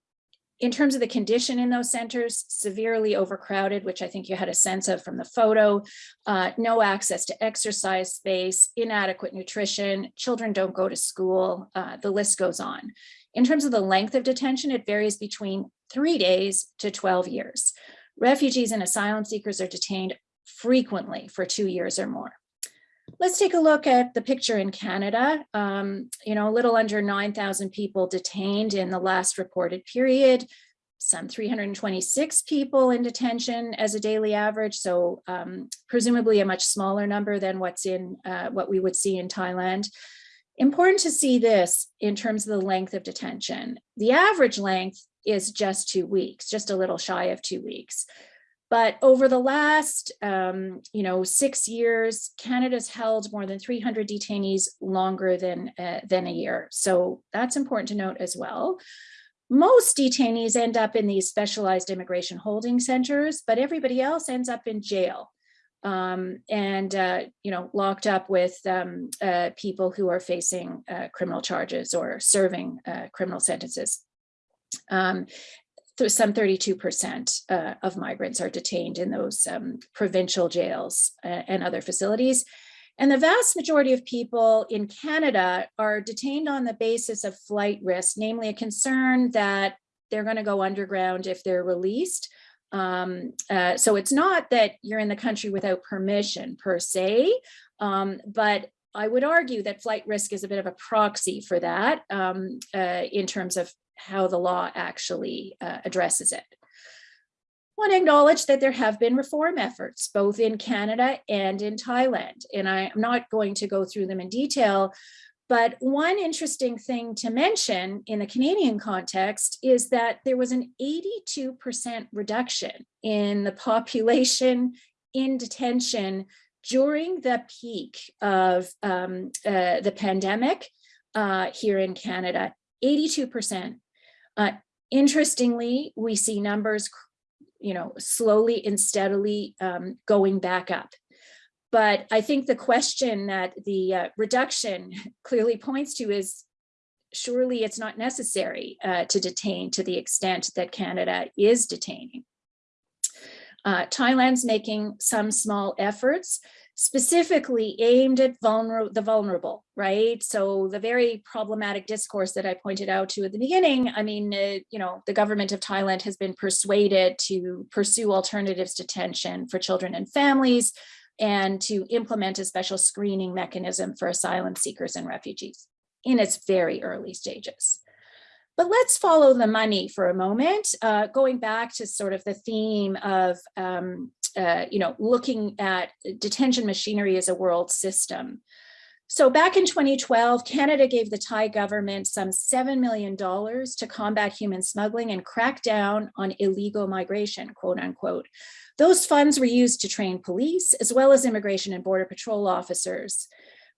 in terms of the condition in those centers, severely overcrowded, which I think you had a sense of from the photo, uh, no access to exercise space, inadequate nutrition, children don't go to school, uh, the list goes on. In terms of the length of detention, it varies between three days to 12 years. Refugees and asylum seekers are detained frequently for two years or more. Let's take a look at the picture in Canada. Um, you know, a little under 9,000 people detained in the last reported period, some 326 people in detention as a daily average. So um, presumably a much smaller number than what's in uh, what we would see in Thailand. Important to see this in terms of the length of detention. The average length is just two weeks, just a little shy of two weeks. But over the last, um, you know, six years, Canada's held more than 300 detainees longer than, uh, than a year. So that's important to note as well. Most detainees end up in these specialized immigration holding centers, but everybody else ends up in jail um, and, uh, you know, locked up with um, uh, people who are facing uh, criminal charges or serving uh, criminal sentences. Um, some 32% uh, of migrants are detained in those um, provincial jails uh, and other facilities. And the vast majority of people in Canada are detained on the basis of flight risk, namely a concern that they're going to go underground if they're released. Um, uh, so it's not that you're in the country without permission per se, um, but I would argue that flight risk is a bit of a proxy for that um, uh, in terms of how the law actually uh, addresses it. I want to acknowledge that there have been reform efforts both in Canada and in Thailand, and I'm not going to go through them in detail, but one interesting thing to mention in the Canadian context is that there was an 82% reduction in the population in detention during the peak of um, uh, the pandemic uh, here in Canada, 82%. Uh, interestingly, we see numbers, you know, slowly and steadily um, going back up. But I think the question that the uh, reduction clearly points to is surely it's not necessary uh, to detain to the extent that Canada is detaining. Uh, Thailand's making some small efforts, specifically aimed at vulner the vulnerable, right? So the very problematic discourse that I pointed out to at the beginning, I mean, uh, you know, the government of Thailand has been persuaded to pursue alternatives to detention for children and families and to implement a special screening mechanism for asylum seekers and refugees in its very early stages. But let's follow the money for a moment, uh, going back to sort of the theme of um, uh, you know, looking at detention machinery as a world system. So back in 2012, Canada gave the Thai government some $7 million to combat human smuggling and crack down on illegal migration, quote unquote. Those funds were used to train police as well as immigration and border patrol officers.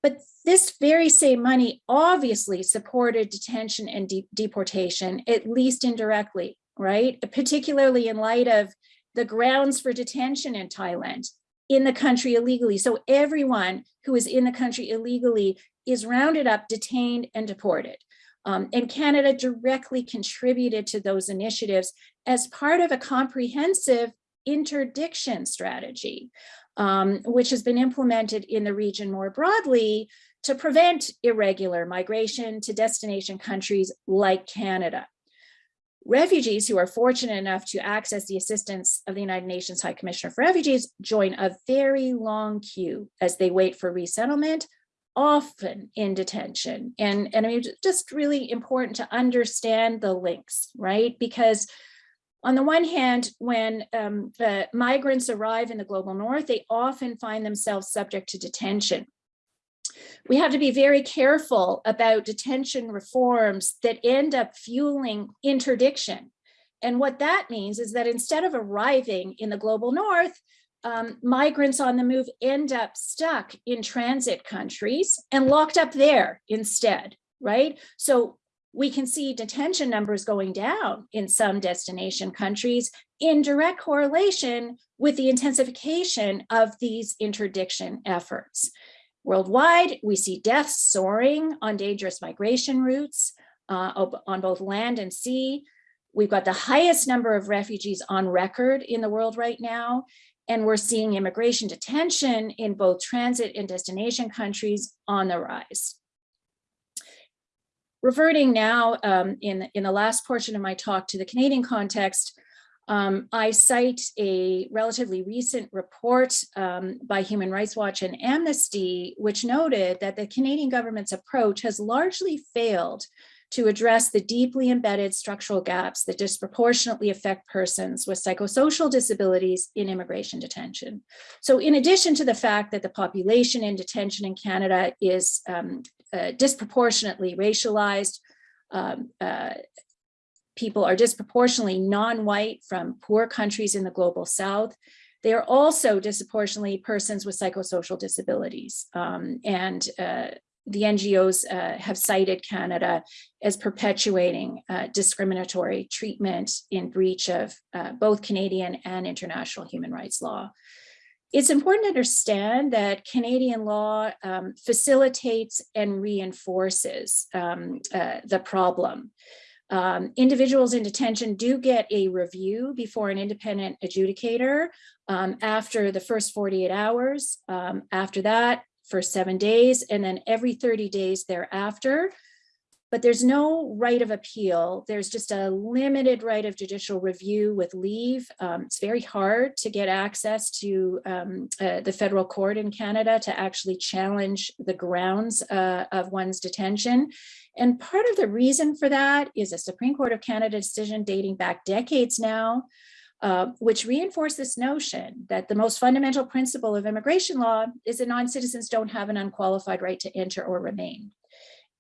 But this very same money obviously supported detention and de deportation, at least indirectly, right? Particularly in light of the grounds for detention in Thailand in the country illegally. So everyone who is in the country illegally is rounded up, detained and deported. Um, and Canada directly contributed to those initiatives as part of a comprehensive interdiction strategy, um, which has been implemented in the region more broadly to prevent irregular migration to destination countries like Canada. Refugees who are fortunate enough to access the assistance of the United Nations High Commissioner for Refugees join a very long queue as they wait for resettlement, often in detention. And, and I mean, just really important to understand the links, right? Because on the one hand, when um, migrants arrive in the global north, they often find themselves subject to detention we have to be very careful about detention reforms that end up fueling interdiction. And what that means is that instead of arriving in the global north, um, migrants on the move end up stuck in transit countries and locked up there instead, right? So we can see detention numbers going down in some destination countries in direct correlation with the intensification of these interdiction efforts. Worldwide, we see deaths soaring on dangerous migration routes uh, on both land and sea. We've got the highest number of refugees on record in the world right now, and we're seeing immigration detention in both transit and destination countries on the rise. Reverting now um, in, in the last portion of my talk to the Canadian context, um, I cite a relatively recent report um, by Human Rights Watch and Amnesty, which noted that the Canadian government's approach has largely failed to address the deeply embedded structural gaps that disproportionately affect persons with psychosocial disabilities in immigration detention. So in addition to the fact that the population in detention in Canada is um, uh, disproportionately racialized, um, uh, people are disproportionately non-white from poor countries in the global south. They are also disproportionately persons with psychosocial disabilities. Um, and uh, the NGOs uh, have cited Canada as perpetuating uh, discriminatory treatment in breach of uh, both Canadian and international human rights law. It's important to understand that Canadian law um, facilitates and reinforces um, uh, the problem. Um, individuals in detention do get a review before an independent adjudicator um, after the first 48 hours. Um, after that, for seven days, and then every 30 days thereafter. But there's no right of appeal. There's just a limited right of judicial review with leave. Um, it's very hard to get access to um, uh, the federal court in Canada to actually challenge the grounds uh, of one's detention. And part of the reason for that is a Supreme Court of Canada decision dating back decades now, uh, which reinforce this notion that the most fundamental principle of immigration law is that non-citizens don't have an unqualified right to enter or remain.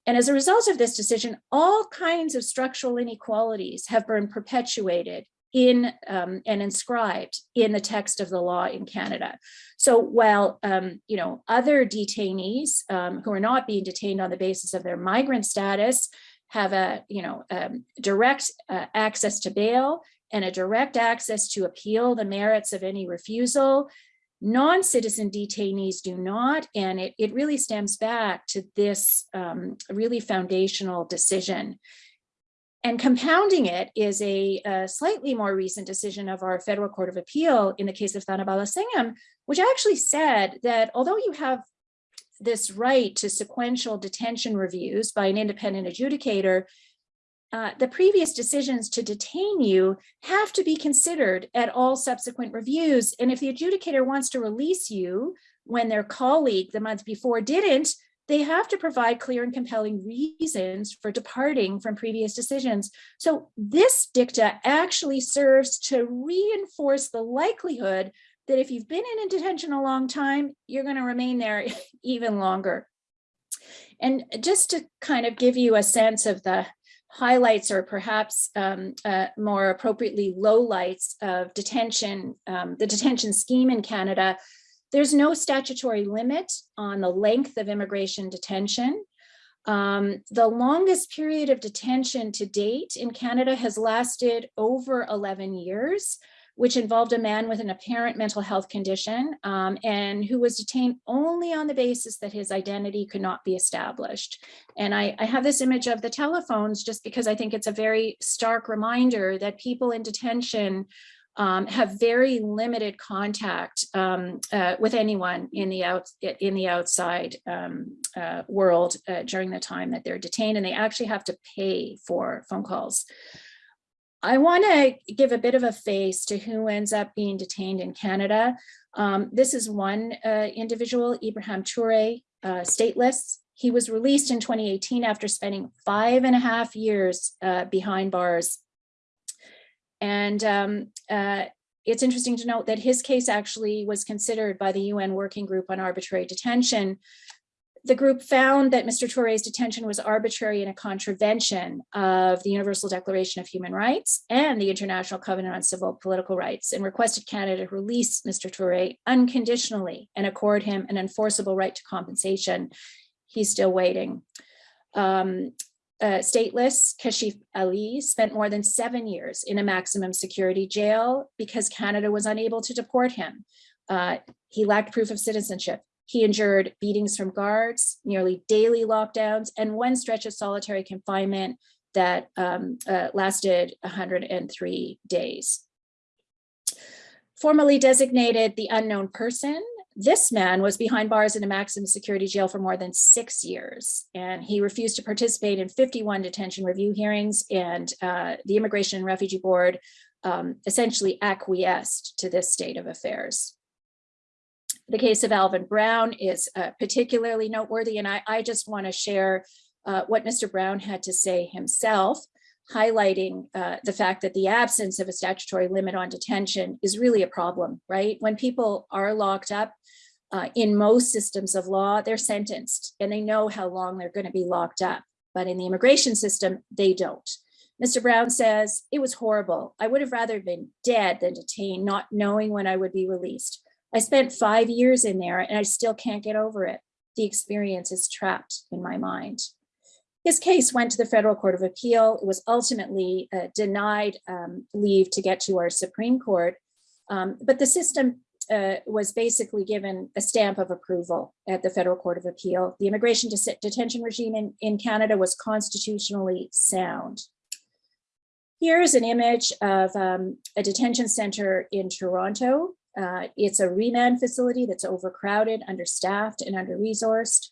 And as a result of this decision, all kinds of structural inequalities have been perpetuated in um, and inscribed in the text of the law in Canada. So while um, you know other detainees um, who are not being detained on the basis of their migrant status have a you know um, direct uh, access to bail and a direct access to appeal the merits of any refusal. Non-citizen detainees do not, and it, it really stems back to this um, really foundational decision. And compounding it is a, a, slightly more recent decision of our federal court of appeal in the case of Thanabalasingham, which actually said that although you have this right to sequential detention reviews by an independent adjudicator, uh, the previous decisions to detain you have to be considered at all subsequent reviews. And if the adjudicator wants to release you when their colleague the month before didn't, they have to provide clear and compelling reasons for departing from previous decisions. So this dicta actually serves to reinforce the likelihood that if you've been in detention a long time, you're going to remain there even longer. And just to kind of give you a sense of the highlights or perhaps um, uh, more appropriately lowlights of detention, um, the detention scheme in Canada, there's no statutory limit on the length of immigration detention. Um, the longest period of detention to date in Canada has lasted over 11 years which involved a man with an apparent mental health condition um, and who was detained only on the basis that his identity could not be established. And I, I have this image of the telephones just because I think it's a very stark reminder that people in detention um, have very limited contact um, uh, with anyone in the out in the outside um, uh, world uh, during the time that they're detained, and they actually have to pay for phone calls. I want to give a bit of a face to who ends up being detained in Canada. Um, this is one uh, individual, Ebrahim Toure, uh, stateless. He was released in 2018 after spending five and a half years uh, behind bars. And um, uh, it's interesting to note that his case actually was considered by the UN Working Group on Arbitrary Detention the group found that Mr. Toure's detention was arbitrary and a contravention of the Universal Declaration of Human Rights and the International Covenant on Civil Political Rights and requested Canada release Mr. Toure unconditionally and accord him an enforceable right to compensation. He's still waiting. Um, uh, stateless Kashif Ali spent more than seven years in a maximum security jail because Canada was unable to deport him. Uh, he lacked proof of citizenship. He endured beatings from guards, nearly daily lockdowns, and one stretch of solitary confinement that um, uh, lasted 103 days. Formally designated the unknown person, this man was behind bars in a maximum security jail for more than six years, and he refused to participate in 51 detention review hearings, and uh, the Immigration and Refugee Board um, essentially acquiesced to this state of affairs. The case of Alvin Brown is uh, particularly noteworthy, and I, I just want to share uh, what Mr. Brown had to say himself, highlighting uh, the fact that the absence of a statutory limit on detention is really a problem, right? When people are locked up, uh, in most systems of law, they're sentenced and they know how long they're going to be locked up. But in the immigration system, they don't. Mr. Brown says, it was horrible. I would have rather been dead than detained, not knowing when I would be released. I spent five years in there and I still can't get over it. The experience is trapped in my mind. His case went to the Federal Court of Appeal. It was ultimately uh, denied um, leave to get to our Supreme Court. Um, but the system uh, was basically given a stamp of approval at the Federal Court of Appeal. The immigration detention regime in, in Canada was constitutionally sound. Here's an image of um, a detention center in Toronto. Uh, it's a remand facility that's overcrowded, understaffed, and under-resourced.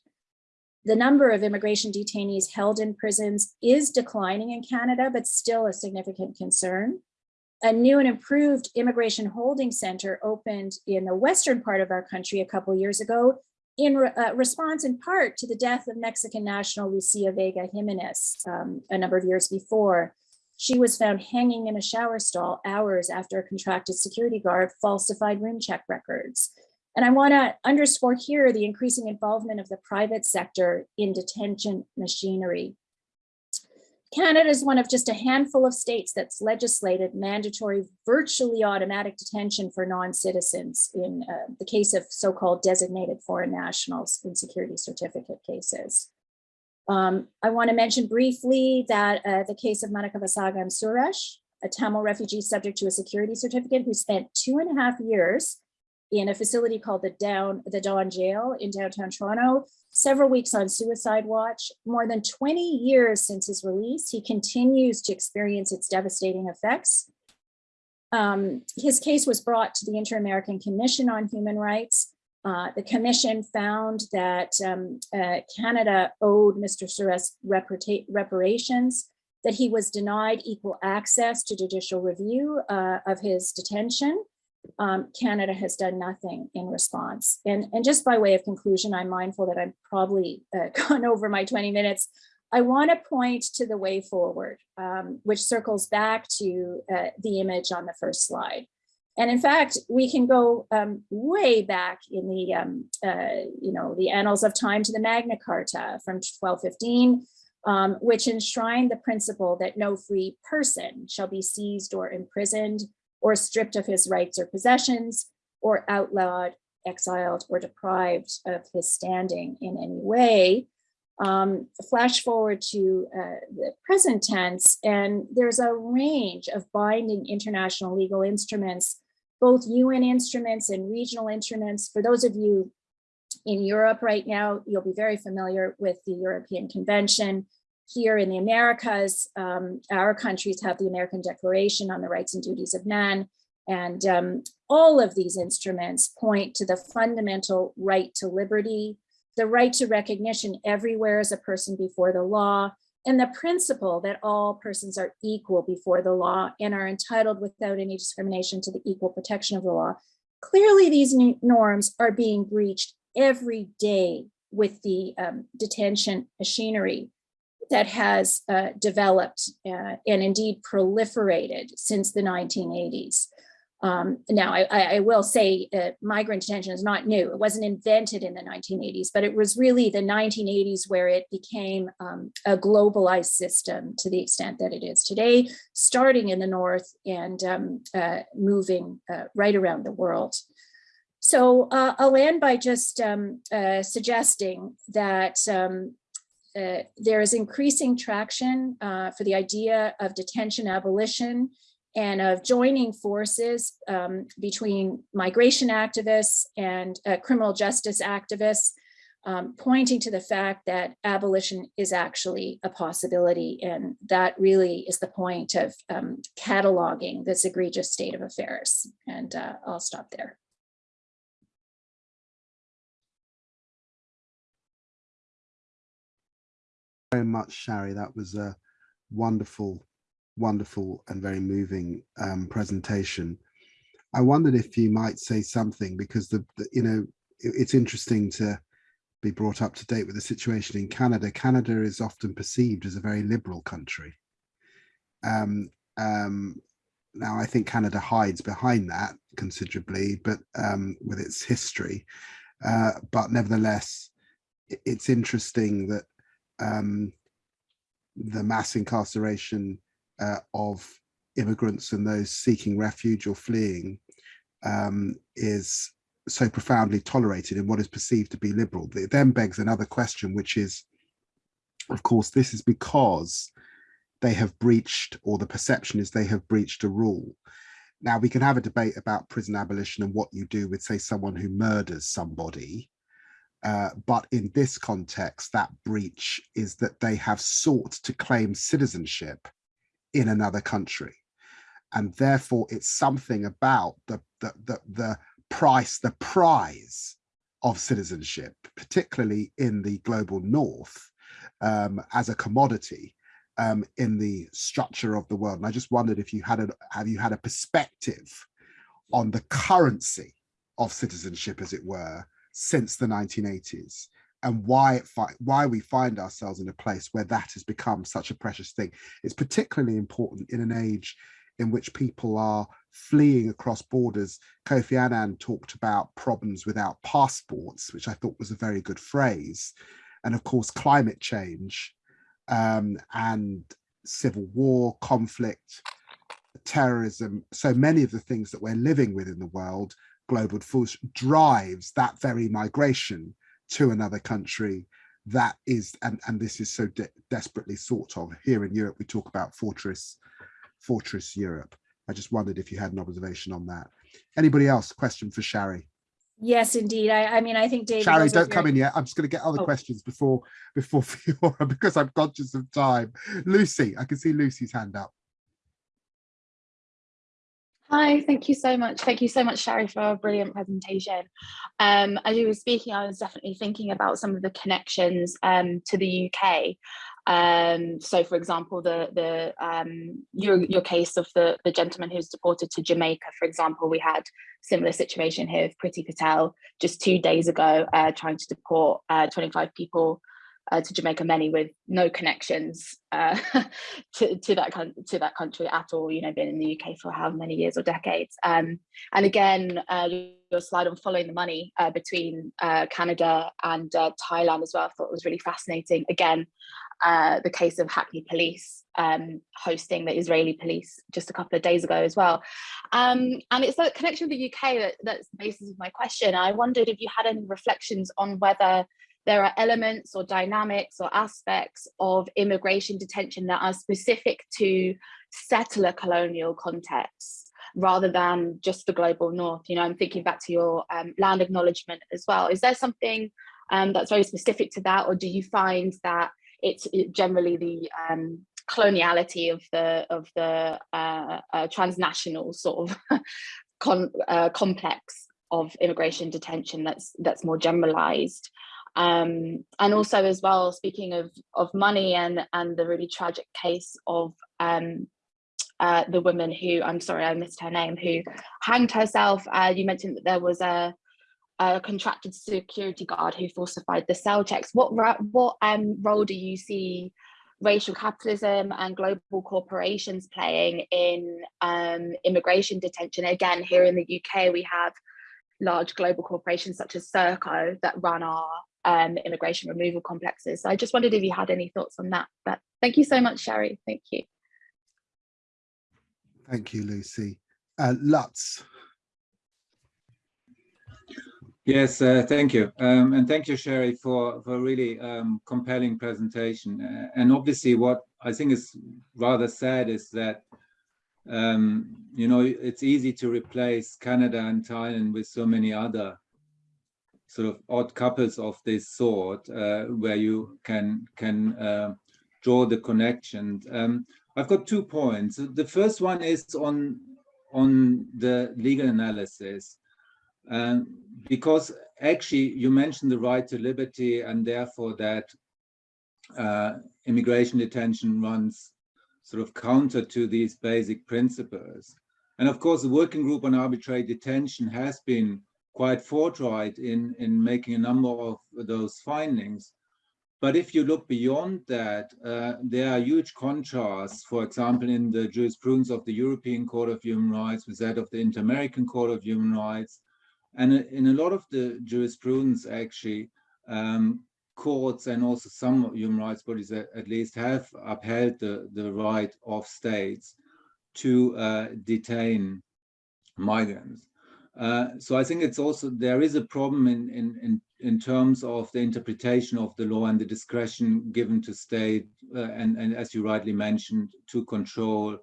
The number of immigration detainees held in prisons is declining in Canada, but still a significant concern. A new and improved immigration holding center opened in the western part of our country a couple years ago in re uh, response in part to the death of Mexican national Lucia Vega Jimenez um, a number of years before. She was found hanging in a shower stall hours after a contracted security guard falsified room check records. And I want to underscore here the increasing involvement of the private sector in detention machinery. Canada is one of just a handful of states that's legislated mandatory virtually automatic detention for non-citizens in uh, the case of so-called designated foreign nationals in security certificate cases. Um, I want to mention briefly that uh, the case of Manickavasagam Suresh, a Tamil refugee subject to a security certificate who spent two and a half years in a facility called the Down the Don Jail in downtown Toronto, several weeks on suicide watch. More than 20 years since his release, he continues to experience its devastating effects. Um, his case was brought to the Inter-American Commission on Human Rights. Uh, the commission found that um, uh, Canada owed Mr. Suresh reparations, that he was denied equal access to judicial review uh, of his detention, um, Canada has done nothing in response. And, and just by way of conclusion, I'm mindful that I've probably uh, gone over my 20 minutes. I want to point to the way forward, um, which circles back to uh, the image on the first slide. And in fact, we can go um, way back in the, um, uh, you know, the annals of time to the Magna Carta from 1215, um, which enshrined the principle that no free person shall be seized or imprisoned or stripped of his rights or possessions, or outlawed, exiled, or deprived of his standing in any way. Um, flash forward to uh, the present tense, and there's a range of binding international legal instruments, both UN instruments and regional instruments. For those of you in Europe right now, you'll be very familiar with the European Convention here in the Americas, um, our countries have the American Declaration on the Rights and Duties of Man, and um, all of these instruments point to the fundamental right to liberty, the right to recognition everywhere as a person before the law, and the principle that all persons are equal before the law and are entitled without any discrimination to the equal protection of the law. Clearly, these norms are being breached every day with the um, detention machinery that has uh, developed uh, and indeed proliferated since the 1980s. Um, now, I, I, will say uh, migrant detention is not new. It wasn't invented in the 1980s, but it was really the 1980s where it became um, a globalized system to the extent that it is today, starting in the North and um, uh, moving uh, right around the world. So uh, I'll end by just um, uh, suggesting that um, there is increasing traction for the idea of detention abolition and of joining forces um, between migration activists and uh, criminal justice activists, um, pointing to the fact that abolition is actually a possibility. And that really is the point of um, cataloging this egregious state of affairs. And uh, I'll stop there. very much, Sharry. That was a wonderful, wonderful and very moving um, presentation. I wondered if you might say something because the, the, you know it, it's interesting to be brought up to date with the situation in Canada. Canada is often perceived as a very liberal country. Um, um, now, I think Canada hides behind that considerably, but um, with its history. Uh, but nevertheless, it's interesting that um, the mass incarceration uh, of immigrants and those seeking refuge or fleeing um, is so profoundly tolerated in what is perceived to be liberal. It then begs another question, which is, of course, this is because they have breached, or the perception is they have breached a rule. Now, we can have a debate about prison abolition and what you do with, say, someone who murders somebody. Uh, but in this context, that breach is that they have sought to claim citizenship in another country. And therefore, it's something about the, the, the, the price, the prize of citizenship, particularly in the global north, um, as a commodity um, in the structure of the world. And I just wondered if you had a have you had a perspective on the currency of citizenship, as it were, since the 1980s, and why it why we find ourselves in a place where that has become such a precious thing. It's particularly important in an age in which people are fleeing across borders. Kofi Annan talked about problems without passports, which I thought was a very good phrase. And of course, climate change um, and civil war, conflict, terrorism, so many of the things that we're living with in the world, global force drives that very migration to another country that is, and, and this is so de desperately sought of. Here in Europe, we talk about fortress, fortress Europe. I just wondered if you had an observation on that. Anybody else? Question for Sharry. Yes, indeed. I, I mean, I think David. Sharry, don't come in yet. I'm just going to get other oh. questions before before Fiona because I'm conscious of time. Lucy, I can see Lucy's hand up. Hi, thank you so much. Thank you so much, Sharry, for a brilliant presentation. Um, as you were speaking, I was definitely thinking about some of the connections um, to the UK. Um, so, for example, the the um, your your case of the the gentleman who's deported to Jamaica, for example, we had similar situation here with Priti Patel just two days ago, uh, trying to deport uh, 25 people uh, to Jamaica, many with no connections uh, to, to that to that country at all. You know, been in the UK for how many years or decades. Um, and again, uh, your slide on following the money uh, between uh, Canada and uh, Thailand as well, I thought was really fascinating. Again, the case of Hackney Police um, hosting the Israeli police just a couple of days ago as well. Um, and it's that connection with the UK that, that's the basis of my question. I wondered if you had any reflections on whether there are elements or dynamics or aspects of immigration detention that are specific to settler colonial contexts rather than just the global north. You know, I'm thinking back to your um, land acknowledgement as well. Is there something um, that's very specific to that, or do you find that it's generally the um, coloniality of the of the uh, uh, transnational sort of con, uh, complex of immigration detention that's that's more generalized um, and also as well, speaking of, of money and, and the really tragic case of um, uh, the woman who, I'm sorry, I missed her name, who hanged herself. Uh, you mentioned that there was a, a, contracted security guard who falsified the cell checks. What, what um, role do you see racial capitalism and global corporations playing in um, immigration detention? Again, here in the UK, we have large global corporations such as Serco that run our um, immigration removal complexes. So I just wondered if you had any thoughts on that. But thank you so much, Sharry. Thank you. Thank you, Lucy. Uh, Lutz. Yes, uh, thank you. Um, and thank you, Sharry, for, for really um, compelling presentation. Uh, and obviously what I think is rather sad is that, um, you know, it's easy to replace Canada and Thailand with so many other sort of odd couples of this sort uh, where you can can uh, draw the connection. Um, I've got two points. The first one is on on the legal analysis, um, because actually you mentioned the right to liberty and therefore that uh, immigration detention runs sort of counter to these basic principles. And of course, the working group on arbitrary detention has been quite forthright in, in making a number of those findings. But if you look beyond that, uh, there are huge contrasts, for example, in the jurisprudence of the European Court of Human Rights with that of the Inter-American Court of Human Rights. And in a lot of the jurisprudence, actually, um, courts and also some human rights bodies at, at least have upheld the, the right of states to uh, detain migrants. Uh, so I think it's also, there is a problem in, in, in, in terms of the interpretation of the law and the discretion given to state, uh, and, and as you rightly mentioned, to control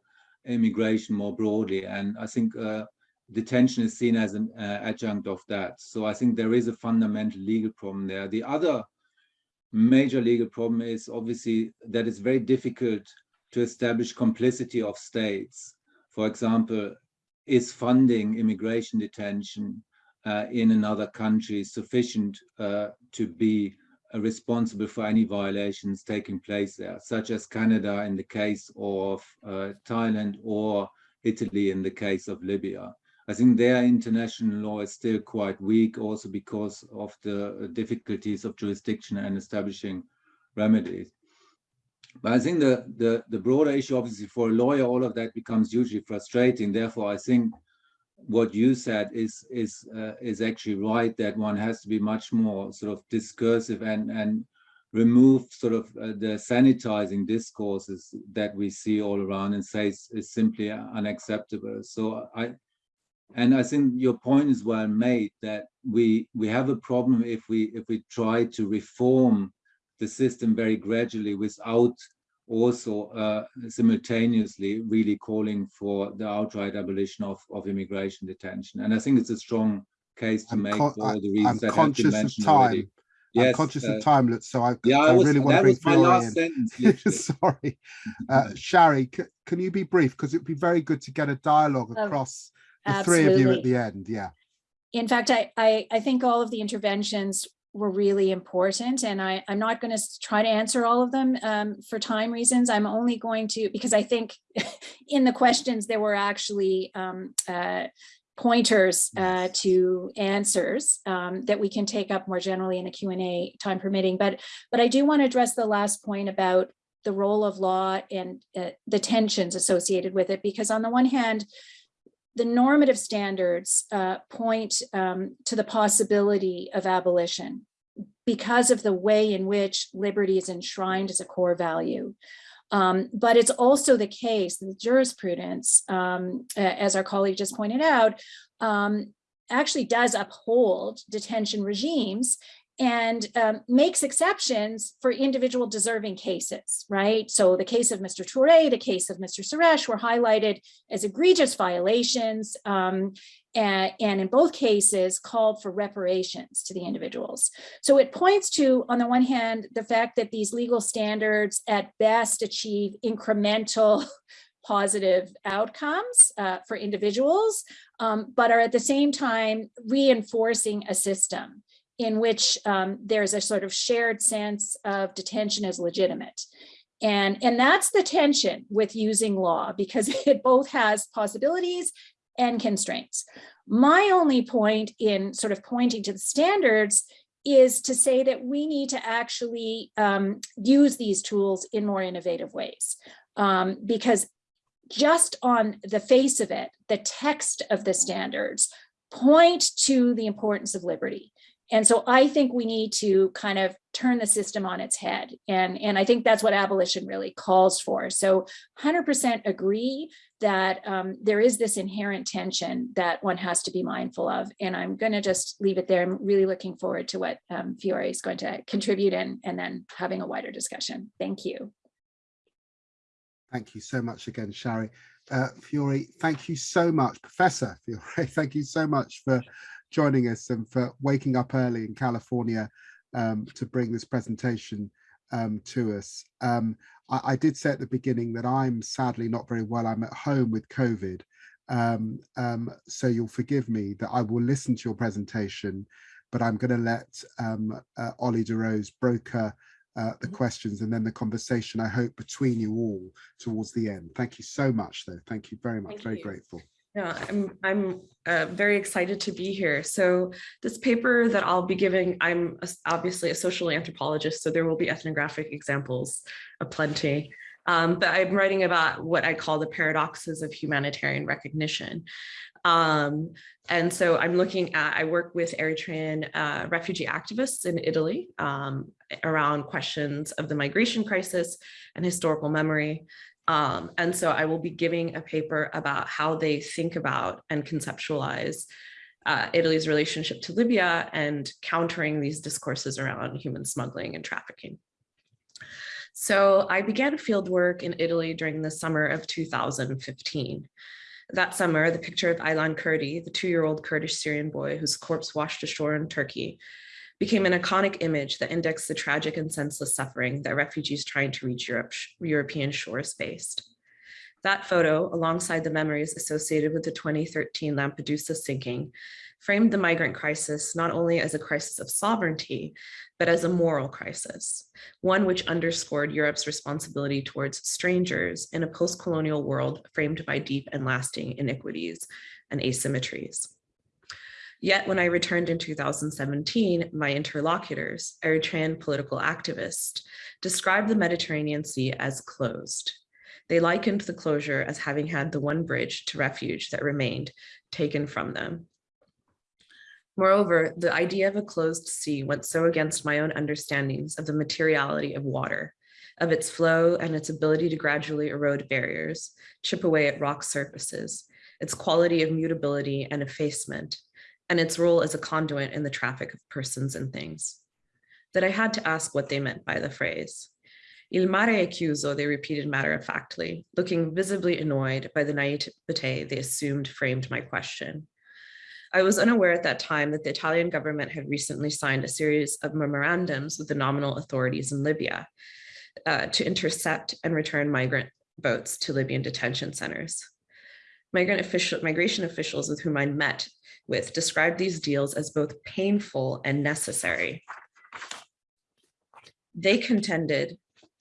immigration more broadly. And I think uh, detention is seen as an uh, adjunct of that. So I think there is a fundamental legal problem there. The other major legal problem is obviously that it's very difficult to establish complicity of states. For example, is funding immigration detention uh, in another country sufficient uh, to be uh, responsible for any violations taking place there, such as Canada in the case of uh, Thailand or Italy in the case of Libya. I think their international law is still quite weak also because of the difficulties of jurisdiction and establishing remedies. But I think the, the, the broader issue, obviously, for a lawyer, all of that becomes hugely frustrating. Therefore, I think what you said is is uh, is actually right that one has to be much more sort of discursive and and remove sort of uh, the sanitizing discourses that we see all around and say is, is simply unacceptable. So I and I think your point is well made that we we have a problem if we if we try to reform the system very gradually without also uh, simultaneously really calling for the outright abolition of, of immigration detention. And I think it's a strong case to I'm make for all the reasons I'm that have been mentioned already. I'm Yes, conscious uh, of time, so I, yeah, I I was, really want to that bring was my last in. sentence. Sorry. Uh, Sharry, can you be brief? Because it'd be very good to get a dialogue Oh, across the three of you at the end. Yeah. In fact, I, I, I think all of the interventions were really important and I, I'm not going to try to answer all of them um, for time reasons. I'm only going to, because I think in the questions there were actually um, uh, pointers uh, to answers um, that we can take up more generally in a Q&A time permitting. But, but I do want to address the last point about the role of law and uh, the tensions associated with it, because on the one hand, the normative standards uh, point um, to the possibility of abolition because of the way in which liberty is enshrined as a core value. Um, but it's also the case that the jurisprudence, um, as our colleague just pointed out, um, actually does uphold detention regimes and um, makes exceptions for individual deserving cases, right? So the case of Mr. Toure, the case of Mr. Suresh were highlighted as egregious violations um, and, and in both cases called for reparations to the individuals. So it points to, on the one hand, the fact that these legal standards at best achieve incremental positive outcomes uh, for individuals, um, but are at the same time reinforcing a system in which um, there's a sort of shared sense of detention as legitimate. And, and that's the tension with using law because it both has possibilities and constraints. My only point in sort of pointing to the standards is to say that we need to actually um, use these tools in more innovative ways. Um, because just on the face of it, the text of the standards point to the importance of liberty. And so I think we need to kind of turn the system on its head. And, and I think that's what abolition really calls for. So 100% agree that um, there is this inherent tension that one has to be mindful of. And I'm going to just leave it there. I'm really looking forward to what um, Fiori is going to contribute and, and then having a wider discussion. Thank you. Thank you so much again, Sharry. Uh, Fiori, thank you so much. Professor Fiori, thank you so much for joining us and for waking up early in California um, to bring this presentation um, to us. Um, I, I, did say at the beginning that I'm sadly not very well. I'm at home with COVID. Um, um, so you'll forgive me that I will listen to your presentation, but I'm going to let um, uh, Ollie DeRose broker uh, the questions and then the conversation, I hope, between you all towards the end. Thank you so much, though. Thank you very much. Thank very you. grateful. Yeah, I'm I'm uh, very excited to be here. So this paper that I'll be giving, I'm a- obviously a social anthropologist, so there will be ethnographic examples aplenty. Um, but I'm writing about what I call the paradoxes of humanitarian recognition. Um, and so I'm looking at, I work with Eritrean uh, refugee activists in Italy um, around questions of the migration crisis and historical memory. Um, and so I will be giving a paper about how they think about and conceptualize uh, Italy's relationship to Libya and countering these discourses around human smuggling and trafficking. So I began field work in Italy during the summer of 2015. That summer, the picture of Aylan Kurdi, the two-year-old Kurdish Syrian boy whose corpse washed ashore in Turkey, became an iconic image that indexed the tragic and senseless suffering that refugees trying to reach Europe, European shores faced. That photo, alongside the memories associated with the 2013 Lampedusa sinking, framed the migrant crisis not only as a crisis of sovereignty, but as a moral crisis, one which underscored Europe's responsibility towards strangers in a post-colonial world framed by deep and lasting iniquities and asymmetries. Yet when I returned in 2017, my interlocutors, Eritrean political activists, described the Mediterranean Sea as closed. They likened the closure as having had the one bridge to refuge that remained taken from them. Moreover, the idea of a closed sea went so against my own understandings of the materiality of water, of its flow and its ability to gradually erode barriers, chip away at rock surfaces, its quality of mutability and effacement, and its role as a conduit in the traffic of persons and things, that I had to ask what they meant by the phrase. Il mare è chiuso, they repeated matter-of-factly, looking visibly annoyed by the naivete they assumed framed my question. I was unaware at that time that the Italian government had recently signed a series of memorandums with the nominal authorities in Libya uh, to intercept and return migrant boats to Libyan detention centers. Migrant official, migration officials with whom I met with described these deals as both painful and necessary. They contended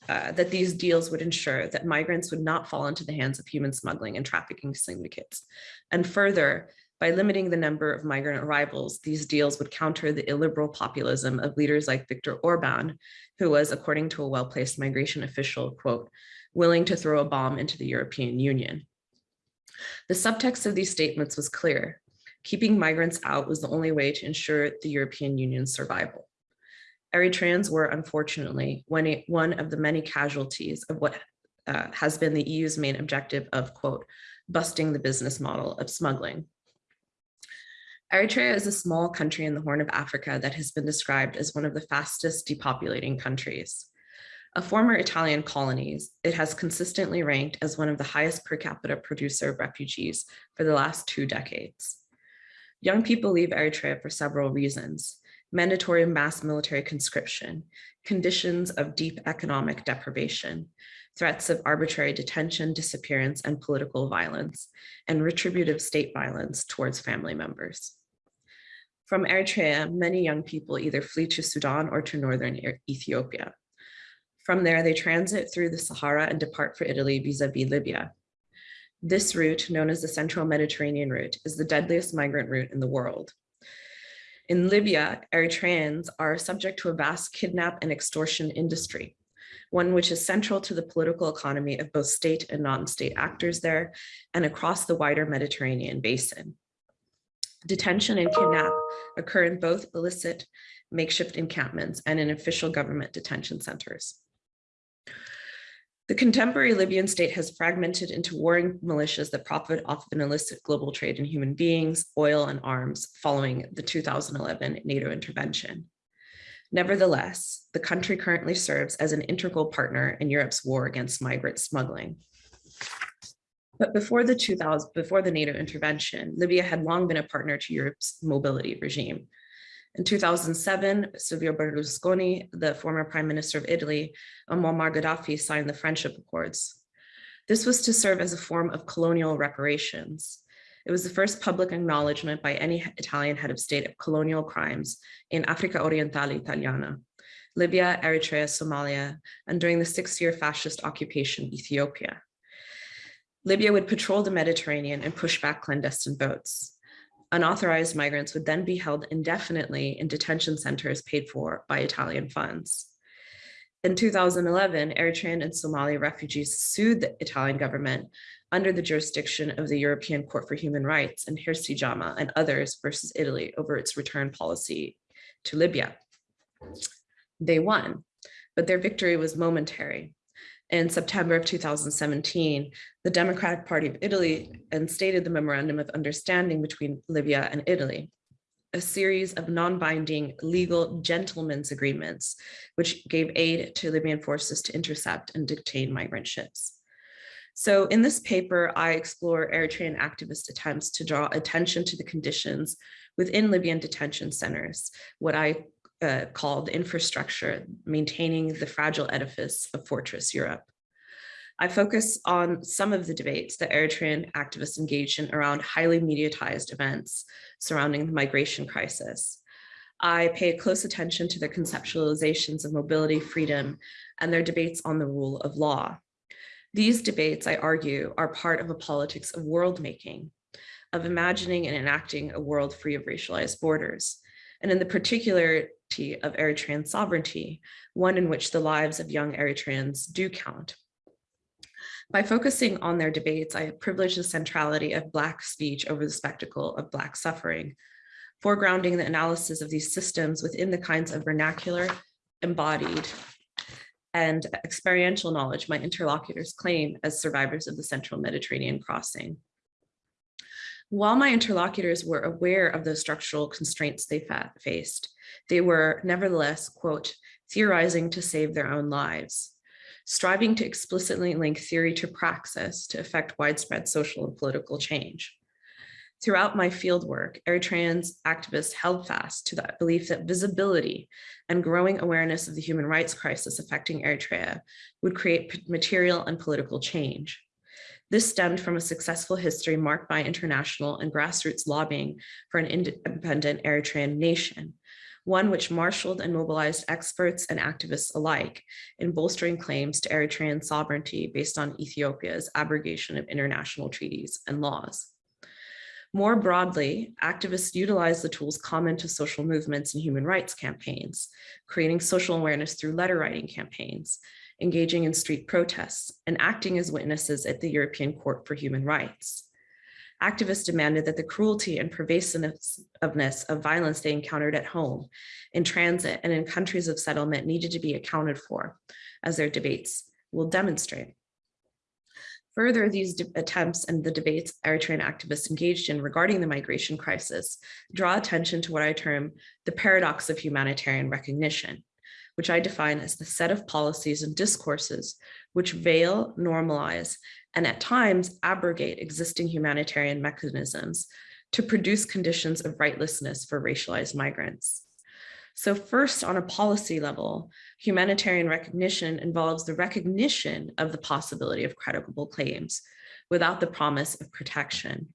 uh, that these deals would ensure that migrants would not fall into the hands of human smuggling and trafficking syndicates. And further, by limiting the number of migrant arrivals, these deals would counter the illiberal populism of leaders like Viktor Orban, who was, according to a well-placed migration official, quote, willing to throw a bomb into the European Union. The subtext of these statements was clear. Keeping migrants out was the only way to ensure the European Union's survival. Eritreans were, unfortunately, one of the many casualties of what uh, has been the EU's main objective of, quote, busting the business model of smuggling. Eritrea is a small country in the Horn of Africa that has been described as one of the fastest depopulating countries. A former Italian colonies, it has consistently ranked as one of the highest per capita producer of refugees for the last two decades. Young people leave Eritrea for several reasons. Mandatory mass military conscription, conditions of deep economic deprivation, threats of arbitrary detention, disappearance, and political violence, and retributive state violence towards family members. From Eritrea, many young people either flee to Sudan or to northern Ethiopia. From there, they transit through the Sahara and depart for Italy vis-a-vis -vis Libya. This route, known as the Central Mediterranean route, is the deadliest migrant route in the world. In Libya, Eritreans are subject to a vast kidnap and extortion industry, one which is central to the political economy of both state and non-state actors there and across the wider Mediterranean basin. Detention and kidnap occur in both illicit makeshift encampments and in official government detention centers. The contemporary Libyan state has fragmented into warring militias that profit off of an illicit global trade in human beings, oil, and arms following the 2011 NATO intervention. Nevertheless, the country currently serves as an integral partner in Europe's war against migrant smuggling. But before the 2000, before the NATO intervention, Libya had long been a partner to Europe's mobility regime. In 2007, Silvio Berlusconi, the former prime minister of Italy, and Muammar Gaddafi signed the Friendship Accords. This was to serve as a form of colonial reparations. It was the first public acknowledgement by any Italian head of state of colonial crimes in Africa Orientale Italiana, Libya, Eritrea, Somalia, and during the six-year fascist occupation, Ethiopia. Libya would patrol the Mediterranean and push back clandestine boats unauthorized migrants would then be held indefinitely in detention centers paid for by Italian funds. In 2011, Eritrean and Somali refugees sued the Italian government under the jurisdiction of the European Court for Human Rights and Hirsi Jamaa and others versus Italy over its return policy to Libya. They won, but their victory was momentary. In September of 2017, the Democratic Party of Italy instated the Memorandum of Understanding between Libya and Italy, a series of non-binding legal gentlemen's agreements, which gave aid to Libyan forces to intercept and detain migrant ships. So in this paper, I explore Eritrean activist attempts to draw attention to the conditions within Libyan detention centers, what I uh, called infrastructure, maintaining the fragile edifice of Fortress Europe. I focus on some of the debates that Eritrean activists engaged in around highly mediatized events surrounding the migration crisis. I pay close attention to their conceptualizations of mobility, freedom, and their debates on the rule of law. These debates, I argue, are part of a politics of world making, of imagining and enacting a world free of racialized borders, and in the particularity of Eritrean sovereignty, one in which the lives of young Eritreans do count. By focusing on their debates, I have privileged the centrality of Black speech over the spectacle of Black suffering, foregrounding the analysis of these systems within the kinds of vernacular, embodied, and experiential knowledge my interlocutors claim as survivors of the Central Mediterranean crossing. While my interlocutors were aware of the structural constraints they faced, they were nevertheless, quote, theorizing to save their own lives, striving to explicitly link theory to praxis to effect widespread social and political change. Throughout my fieldwork, Eritreans activists held fast to that belief that visibility and growing awareness of the human rights crisis affecting Eritrea would create material and political change. This stemmed from a successful history marked by international and grassroots lobbying for an independent Eritrean nation, one which marshaled and mobilized experts and activists alike in bolstering claims to Eritrean sovereignty based on Ethiopia's abrogation of international treaties and laws. More broadly, activists utilize the tools common to social movements and human rights campaigns, creating social awareness through letter writing campaigns, engaging in street protests, and acting as witnesses at the European Court for Human Rights. Activists demanded that the cruelty and pervasiveness of violence they encountered at home, in transit, and in countries of settlement needed to be accounted for, as their debates will demonstrate. Further, these attempts and the debates Eritrean activists engaged in regarding the migration crisis draw attention to what I term the paradox of humanitarian recognition, which I define as the set of policies and discourses which veil, normalize, and at times abrogate existing humanitarian mechanisms to produce conditions of rightlessness for racialized migrants. So first, on a policy level, humanitarian recognition involves the recognition of the possibility of credible claims without the promise of protection.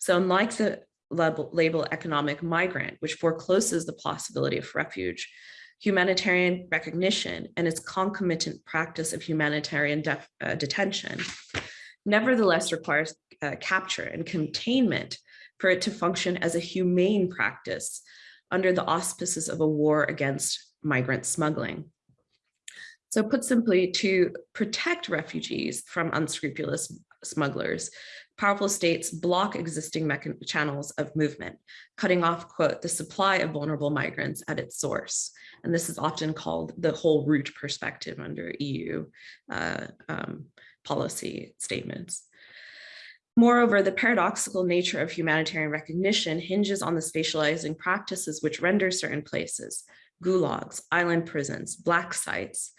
So unlike the label, label economic migrant, which forecloses the possibility of refuge, humanitarian recognition and its concomitant practice of humanitarian uh, detention nevertheless requires uh, capture and containment for it to function as a humane practice under the auspices of a war against migrant smuggling. So put simply, to protect refugees from unscrupulous smugglers, powerful states block existing channels of movement, cutting off, quote, the supply of vulnerable migrants at its source. And this is often called the whole route perspective under EU uh, um, policy statements. Moreover, the paradoxical nature of humanitarian recognition hinges on the spatializing practices which render certain places, gulags, island prisons, black sites,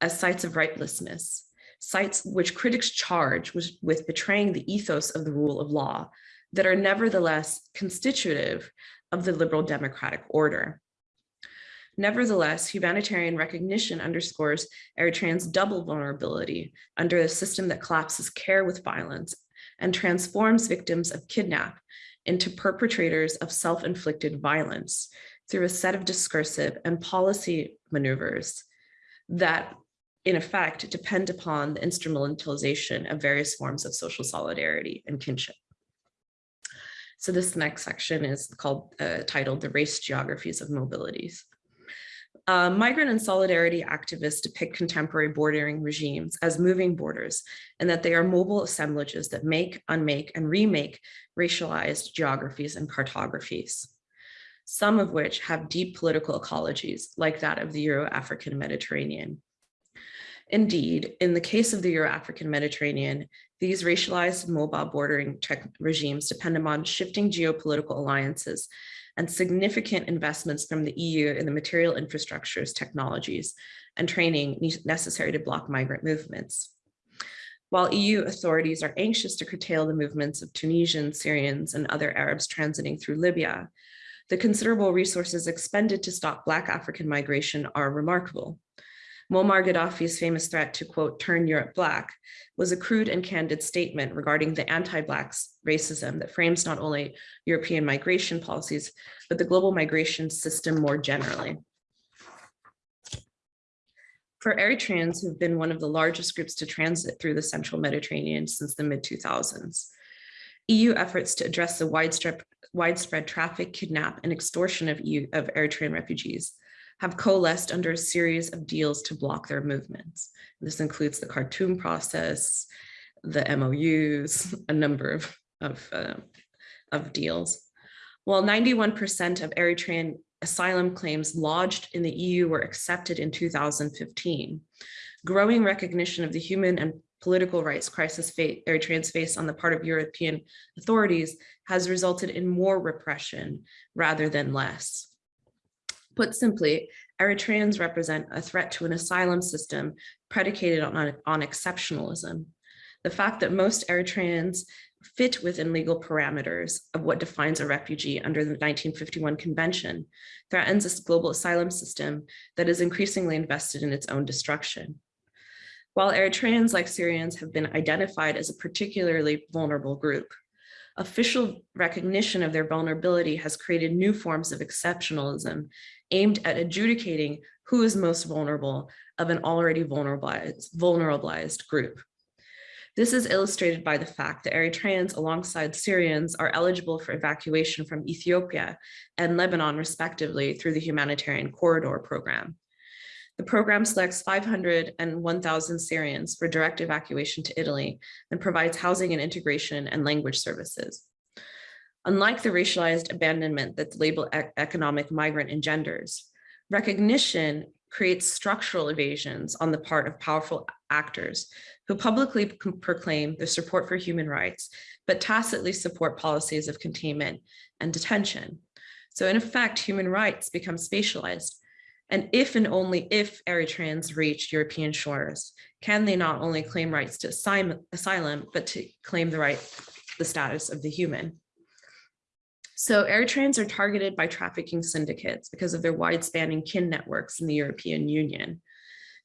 as sites of rightlessness, sites which critics charge with, with betraying the ethos of the rule of law that are nevertheless constitutive of the liberal democratic order. Nevertheless, humanitarian recognition underscores Eritreans' double vulnerability under a system that collapses care with violence and transforms victims of kidnap into perpetrators of self-inflicted violence through a set of discursive and policy maneuvers that in effect depend upon the instrumentalization of various forms of social solidarity and kinship. So this next section is called uh, titled the race geographies of mobilities. Uh, migrant and solidarity activists depict contemporary bordering regimes as moving borders and that they are mobile assemblages that make, unmake, and remake racialized geographies and cartographies, some of which have deep political ecologies like that of the Euro-African Mediterranean. Indeed, in the case of the Euro-African Mediterranean, these racialized mobile bordering regimes depend upon shifting geopolitical alliances and significant investments from the EU in the material infrastructures, technologies, and training necessary to block migrant movements. While EU authorities are anxious to curtail the movements of Tunisians, Syrians, and other Arabs transiting through Libya, the considerable resources expended to stop Black African migration are remarkable. Muammar Gaddafi's famous threat to, quote, turn Europe black was a crude and candid statement regarding the anti-Black racism that frames not only European migration policies, but the global migration system more generally. For Eritreans who've been one of the largest groups to transit through the central Mediterranean since the mid 2000s, EU efforts to address the widespread, widespread traffic, kidnap, and extortion of, EU, of Eritrean refugees have coalesced under a series of deals to block their movements. This includes the Khartoum process, the MOUs, a number of, of, uh, of deals. While 91% of Eritrean asylum claims lodged in the EU were accepted in 2015, growing recognition of the human and political rights crisis Eritreans face on the part of European authorities has resulted in more repression rather than less. Put simply, Eritreans represent a threat to an asylum system predicated on, on exceptionalism. The fact that most Eritreans fit within legal parameters of what defines a refugee under the 1951 convention threatens this global asylum system that is increasingly invested in its own destruction. While Eritreans like Syrians have been identified as a particularly vulnerable group, official recognition of their vulnerability has created new forms of exceptionalism aimed at adjudicating who is most vulnerable of an already vulnerabilized, vulnerabilized group. This is illustrated by the fact that Eritreans alongside Syrians are eligible for evacuation from Ethiopia and Lebanon respectively through the humanitarian corridor program. The program selects 500 and 1,000 Syrians for direct evacuation to Italy and provides housing and integration and language services. Unlike the racialized abandonment that the label economic migrant engenders, recognition creates structural evasions on the part of powerful actors who publicly proclaim their support for human rights, but tacitly support policies of containment and detention. So in effect, human rights become spatialized and if and only if Eritreans reach European shores, can they not only claim rights to asylum, but to claim the right, the status of the human. So Eritreans are targeted by trafficking syndicates because of their wide-spanning kin networks in the European Union.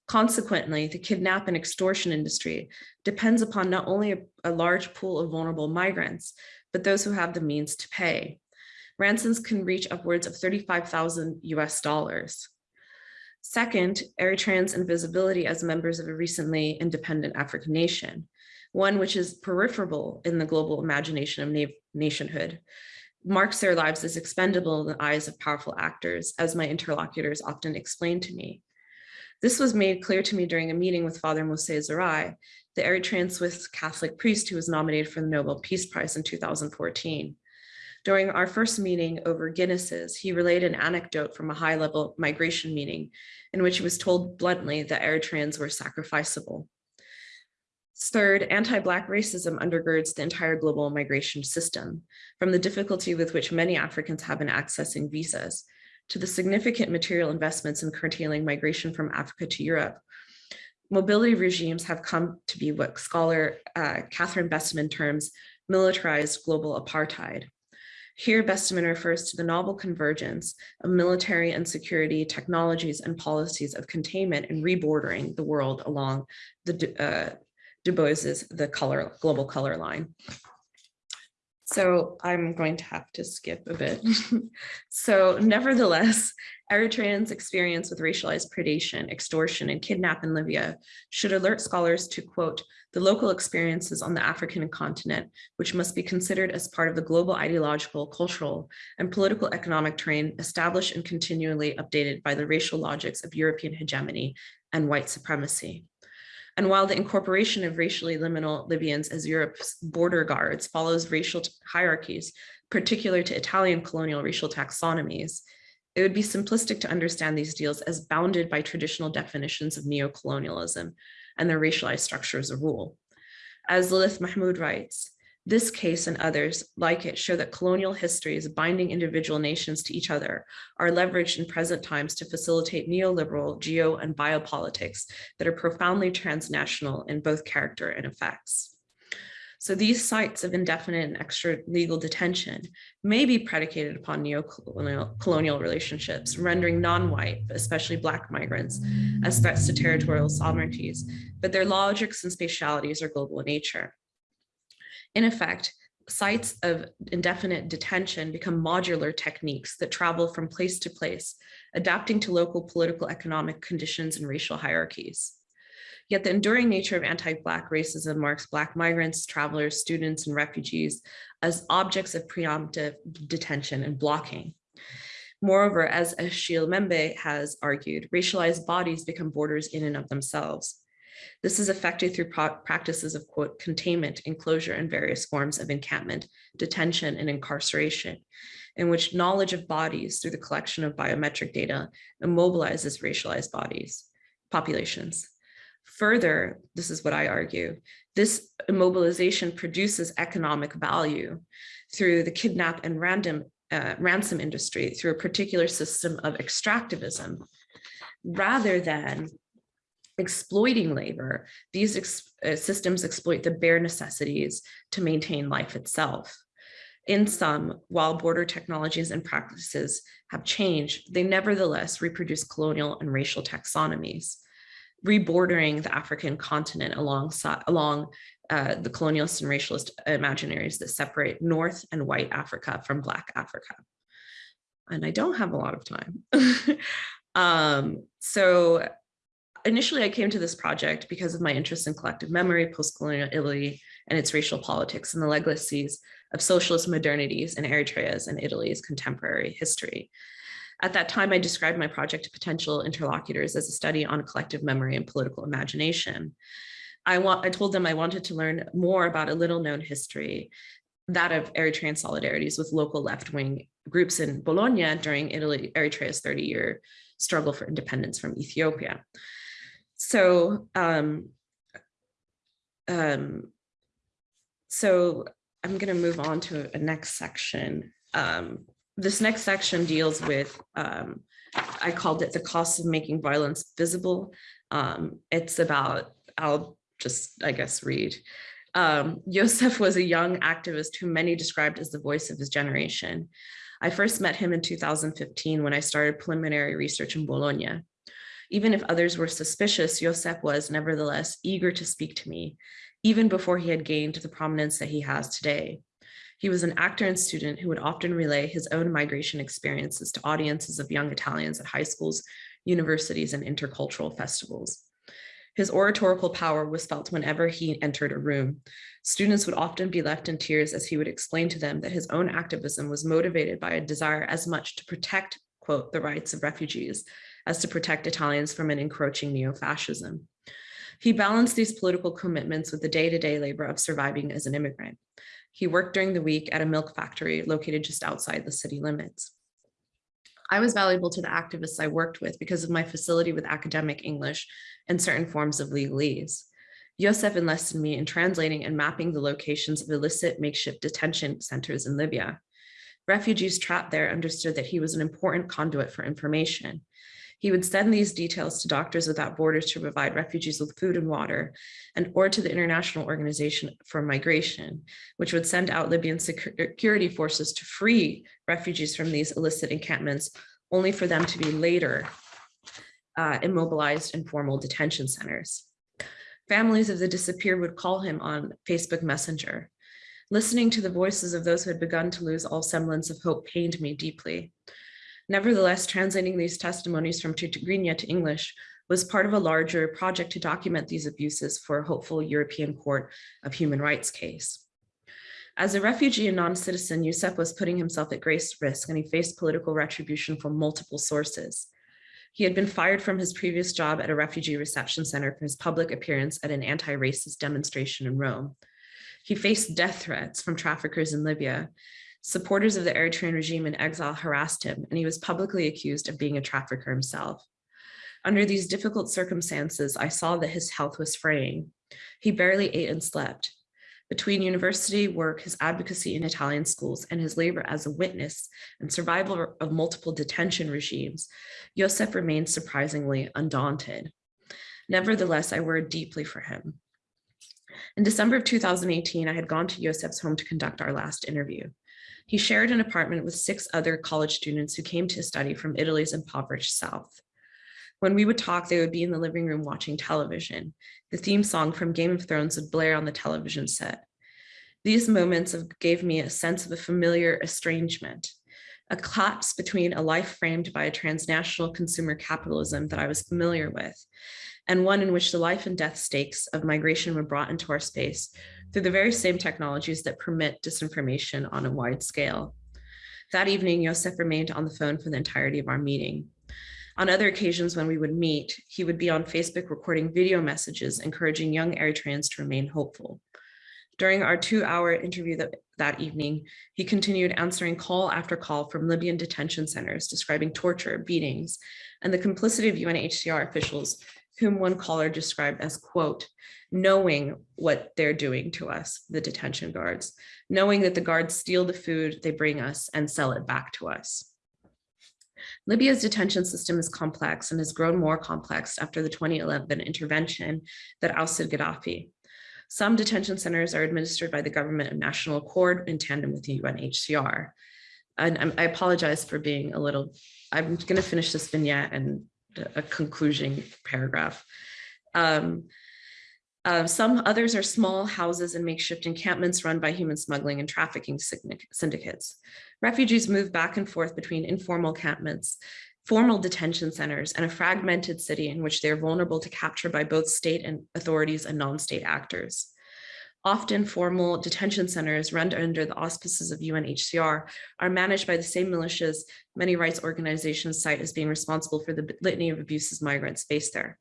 Consequently, the kidnap and extortion industry depends upon not only a, a large pool of vulnerable migrants, but those who have the means to pay. Ransoms can reach upwards of 35,000 US dollars. Second, Eritreans' invisibility as members of a recently independent African nation, one which is peripheral in the global imagination of na nationhood, marks their lives as expendable in the eyes of powerful actors, as my interlocutors often explain to me. This was made clear to me during a meeting with Father Mussie Zerai, the Eritrean Swiss Catholic priest who was nominated for the Nobel Peace Prize in 2014. During our first meeting over Guinnesses, he relayed an anecdote from a high-level migration meeting in which he was told bluntly that Eritreans were sacrificable. Third, anti-Black racism undergirds the entire global migration system, from the difficulty with which many Africans have in accessing visas, to the significant material investments in curtailing migration from Africa to Europe. Mobility regimes have come to be what scholar uh, Catherine Besteman terms militarized global apartheid. Here, Besteman refers to the novel convergence of military and security technologies and policies of containment and rebordering the world along the uh, Du Bois's the color global color line. So I'm going to have to skip a bit. so nevertheless, Eritreans' experience with racialized predation, extortion, and kidnap in Libya should alert scholars to, quote, the local experiences on the African continent, which must be considered as part of the global ideological, cultural, and political economic terrain established and continually updated by the racial logics of European hegemony and white supremacy. And while the incorporation of racially liminal Libyans as Europe's border guards follows racial hierarchies, particular to Italian colonial racial taxonomies, it would be simplistic to understand these deals as bounded by traditional definitions of neocolonialism and their racialized structures a rule. As Lilith Mahmud writes, this case and others like it show that colonial histories binding individual nations to each other are leveraged in present times to facilitate neoliberal geo and biopolitics that are profoundly transnational in both character and effects. So these sites of indefinite and extra legal detention may be predicated upon neo-colonial relationships, rendering non-white, especially Black migrants, as threats to territorial sovereignties, but their logics and spatialities are global in nature. In effect, sites of indefinite detention become modular techniques that travel from place to place, adapting to local political economic conditions and racial hierarchies. Yet the enduring nature of anti-Black racism marks Black migrants, travelers, students, and refugees as objects of preemptive detention and blocking. Moreover, as Achille Mbembe has argued, racialized bodies become borders in and of themselves. This is effected through practices of quote containment, enclosure, and various forms of encampment, detention, and incarceration, in which knowledge of bodies through the collection of biometric data immobilizes racialized bodies, populations. Further, this is what I argue, this immobilization produces economic value through the kidnap and random uh, ransom industry through a particular system of extractivism rather than exploiting labor, these ex uh, systems exploit the bare necessities to maintain life itself. In sum, while border technologies and practices have changed, they nevertheless reproduce colonial and racial taxonomies rebordering the African continent alongside along uh, the colonialist and racialist imaginaries that separate North and white Africa from Black Africa. And I don't have a lot of time. um, so initially I came to this project because of my interest in collective memory, post-colonial Italy, and its racial politics and the legacies of socialist modernities in Eritrea's and Italy's contemporary history. At that time, I described my project to potential interlocutors as a study on collective memory and political imagination. I, want, I told them I wanted to learn more about a little known history, that of Eritrean solidarities with local left-wing groups in Bologna during Italy, Eritrea's 30-year struggle for independence from Ethiopia. So, um, um, so I'm going to move on to a next section. Um, this next section deals with, um, I called it the cost of making violence visible. Um, it's about, I'll just, I guess, read. Um, Yosef was a young activist who many described as the voice of his generation. I first met him in 2015 when I started preliminary research in Bologna. Even if others were suspicious, Yosef was nevertheless eager to speak to me, even before he had gained the prominence that he has today. He was an actor and student who would often relay his own migration experiences to audiences of young Italians at high schools, universities, and intercultural festivals. His oratorical power was felt whenever he entered a room. Students would often be left in tears as he would explain to them that his own activism was motivated by a desire as much to protect, quote, the rights of refugees as to protect Italians from an encroaching neo-fascism. He balanced these political commitments with the day-to-day -day labor of surviving as an immigrant. He worked during the week at a milk factory located just outside the city limits. I was valuable to the activists I worked with because of my facility with academic English and certain forms of legalese. Yosef enlisted me in translating and mapping the locations of illicit makeshift detention centers in Libya. Refugees trapped there understood that he was an important conduit for information. He would send these details to Doctors Without Borders to provide refugees with food and water, and or to the International Organization for Migration, which would send out Libyan security forces to free refugees from these illicit encampments, only for them to be later uh, immobilized in formal detention centers. Families of the disappeared would call him on Facebook Messenger. Listening to the voices of those who had begun to lose all semblance of hope pained me deeply. Nevertheless, translating these testimonies from Tigrinya to English was part of a larger project to document these abuses for a hopeful European Court of Human Rights case. As a refugee and non-citizen, Yosef was putting himself at great risk and he faced political retribution from multiple sources. He had been fired from his previous job at a refugee reception center for his public appearance at an anti-racist demonstration in Rome. He faced death threats from traffickers in Libya. Supporters of the Eritrean regime in exile harassed him, and he was publicly accused of being a trafficker himself. Under these difficult circumstances, I saw that his health was fraying. He barely ate and slept. Between university work, his advocacy in Italian schools, and his labor as a witness and survival of multiple detention regimes, Yosef remained surprisingly undaunted. Nevertheless, I worried deeply for him. In December of 2018, I had gone to Yosef's home to conduct our last interview. He shared an apartment with six other college students who came to study from Italy's impoverished South. When we would talk, they would be in the living room watching television. The theme song from Game of Thrones would blare on the television set. These moments of, gave me a sense of a familiar estrangement, a collapse between a life framed by a transnational consumer capitalism that I was familiar with, and one in which the life and death stakes of migration were brought into our space through the very same technologies that permit disinformation on a wide scale. That evening, Yosef remained on the phone for the entirety of our meeting. On other occasions when we would meet, he would be on Facebook recording video messages encouraging young Eritreans to remain hopeful. During our two hour interview that, that evening, he continued answering call after call from Libyan detention centers describing torture, beatings, and the complicity of UNHCR officials whom one caller described as quote, knowing what they're doing to us, the detention guards, knowing that the guards steal the food they bring us and sell it back to us. Libya's detention system is complex and has grown more complex after the 2011 intervention that ousted Gaddafi. Some detention centers are administered by the government of national accord in tandem with the UNHCR. And I apologize for being a little, I'm going to finish this vignette and a conclusion paragraph. Um, uh, some others are small houses and makeshift encampments run by human smuggling and trafficking syndicates. Refugees move back and forth between informal encampments, formal detention centers, and a fragmented city in which they are vulnerable to capture by both state and authorities and non-state actors. Often formal detention centers run under the auspices of UNHCR are managed by the same militias many rights organizations cite as being responsible for the litany of abuses migrants face there.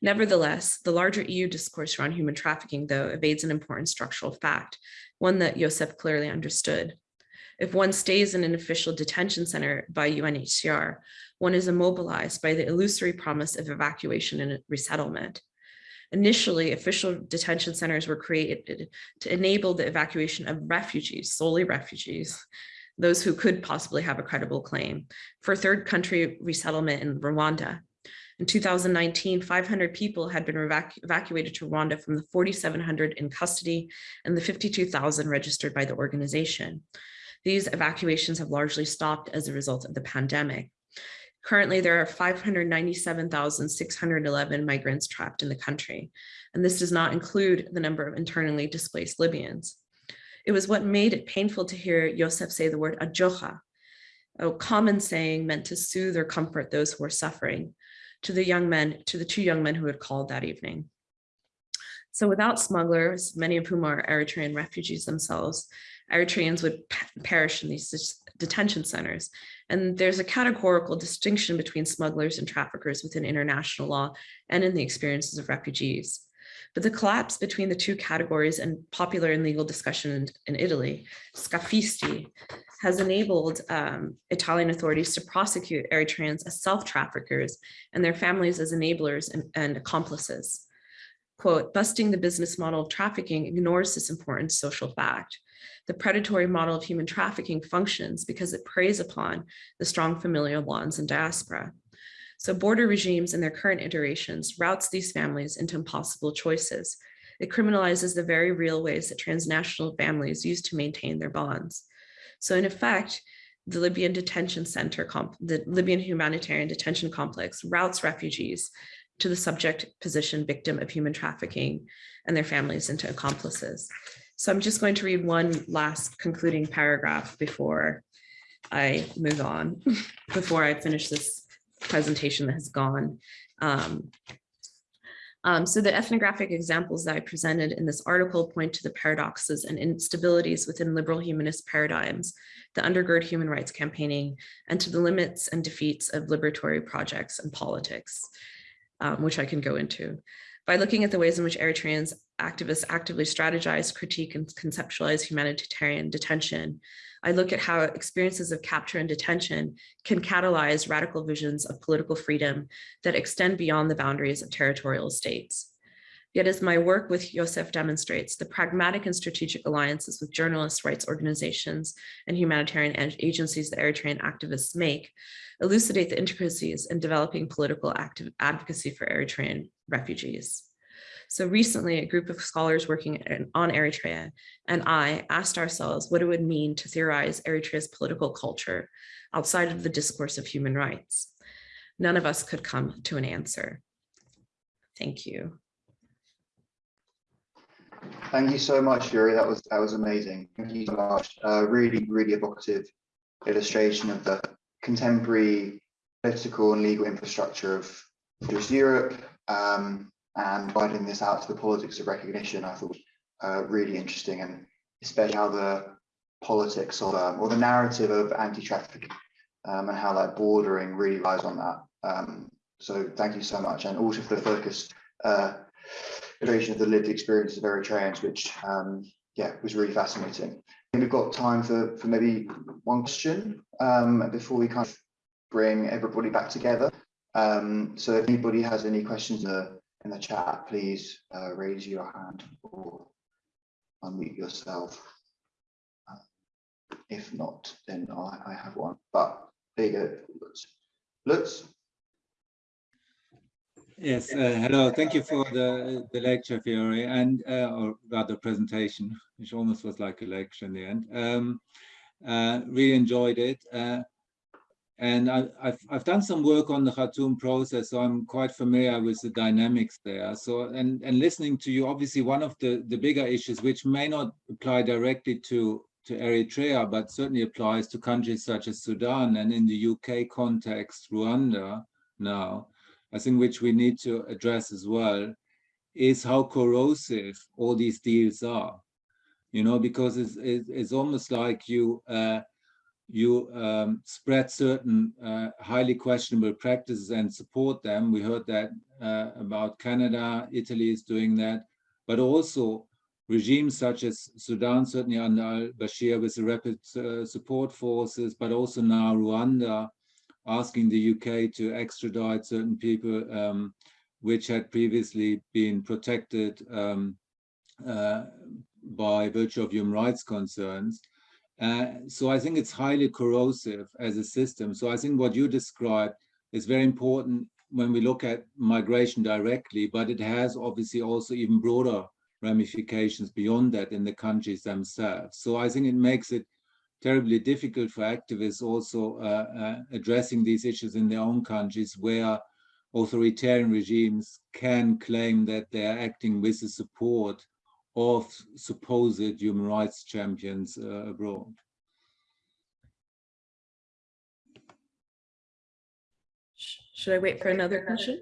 Nevertheless, the larger EU discourse around human trafficking, though, evades an important structural fact, one that Yosef clearly understood. If one stays in an official detention center by UNHCR, one is immobilized by the illusory promise of evacuation and resettlement. Initially, official detention centers were created to enable the evacuation of refugees, solely refugees, those who could possibly have a credible claim, for third country resettlement in Rwanda, in 2019, 500 people had been evac evacuated to Rwanda from the 4,700 in custody and the 52,000 registered by the organization. These evacuations have largely stopped as a result of the pandemic. Currently, there are 597,611 migrants trapped in the country, and this does not include the number of internally displaced Libyans. It was what made it painful to hear Yosef say the word ajoha, a common saying meant to soothe or comfort those who are suffering to the young men, to the two young men who had called that evening. So without smugglers, many of whom are Eritrean refugees themselves, Eritreans would perish in these detention centers. And there's a categorical distinction between smugglers and traffickers within international law and in the experiences of refugees. But the collapse between the two categories and popular and legal discussion in, Italy, scafisti, has enabled um, Italian authorities to prosecute Eritreans as self-traffickers and their families as enablers and, and accomplices. Quote, busting the business model of trafficking ignores this important social fact. The predatory model of human trafficking functions because it preys upon the strong familial bonds in diaspora. So border regimes in their current iterations routes these families into impossible choices. It criminalizes the very real ways that transnational families use to maintain their bonds. So in effect, the Libyan detention center, the Libyan humanitarian detention complex routes refugees to the subject position victim of human trafficking and their families into accomplices. So I'm just going to read one last concluding paragraph before I move on, before I finish this presentation that has gone. Um, um, so the ethnographic examples that I presented in this article point to the paradoxes and instabilities within liberal humanist paradigms that undergird human rights campaigning and to the limits and defeats of liberatory projects and politics, um, which I can go into. By looking at the ways in which Eritreans activists actively strategize, critique, and conceptualize humanitarian detention, I look at how experiences of capture and detention can catalyze radical visions of political freedom that extend beyond the boundaries of territorial states. Yet as my work with Yosef demonstrates, the pragmatic and strategic alliances with journalists, rights organizations, and humanitarian agencies that Eritrean activists make elucidate the intricacies in developing political active advocacy for Eritrean refugees. So recently, a group of scholars working on Eritrea and I asked ourselves what it would mean to theorize Eritrea's political culture outside of the discourse of human rights. None of us could come to an answer. Thank you. Thank you so much, Yuri. That was that was amazing. Thank you so much. Uh, really, really evocative illustration of the contemporary political and legal infrastructure of just Europe. Um, and widening this out to the politics of recognition, I thought uh, really interesting, and especially how the politics um, or the narrative of anti-trafficking um, and how that bordering really lies on that. Um, so thank you so much, and also for the focus uh, iteration of the lived experience of Eritreans, which um, yeah was really fascinating. we've got time for for maybe one question um, before we kind of bring everybody back together. Um, so if anybody has any questions, uh, in the chat, please uh, raise your hand or unmute yourself. Uh, if not, then I, I, have one. But there you go. Lutz. Lutz. Yes, uh, hello. Thank you for the, the lecture, Fiori, and uh, or rather presentation, which almost was like a lecture in the end. Um, uh, really enjoyed it. And I, have I've done some work on the Khartoum process, so I'm quite familiar with the dynamics there. So, and, and listening to you, obviously one of the, the bigger issues, which may not apply directly to, to Eritrea, but certainly applies to countries such as Sudan and in the UK context, Rwanda now, I think which we need to address as well, is how corrosive all these deals are. You know, because it's, it's almost like you, uh, you um, spread certain uh, highly questionable practices and support them. We heard that uh, about Canada, Italy is doing that, but also regimes such as Sudan, certainly under al-Bashir with the rapid uh, support forces, but also now Rwanda, asking the UK to extradite certain people um, which had previously been protected um, uh, by virtue of human rights concerns. Uh, so I think it's highly corrosive as a system. So I think what you described is very important when we look at migration directly, but it has obviously also even broader ramifications beyond that in the countries themselves. So I think it makes it terribly difficult for activists also uh, uh, addressing these issues in their own countries where authoritarian regimes can claim that they are acting with the support of supposed human rights champions uh, abroad. Should I wait for another question?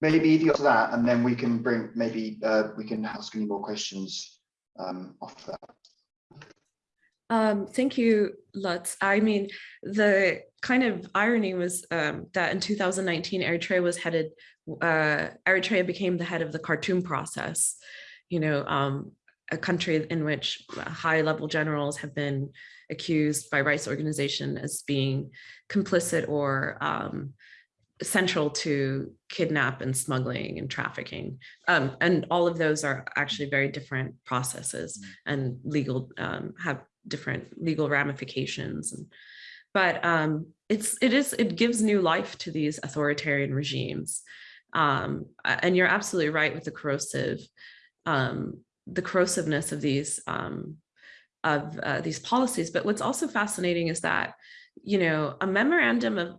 Maybe if you answer that, and then we can bring maybe uh, we can ask any more questions um, off that. Um, thank you, Lutz. I mean, the kind of irony was um, that in 2019, Eritrea was headed, uh, Eritrea became the head of the Khartoum process, you know, um, a country in which high level generals have been accused by rights organization as being complicit or um, central to kidnap and smuggling and trafficking. Um, and all of those are actually very different processes mm. and legal um, have different legal ramifications. And, but um, it's, it is, it gives new life to these authoritarian regimes. Um, and you're absolutely right with the corrosive um, the corrosiveness of these um, of uh, these policies. But what's also fascinating is that, you know, a memorandum of,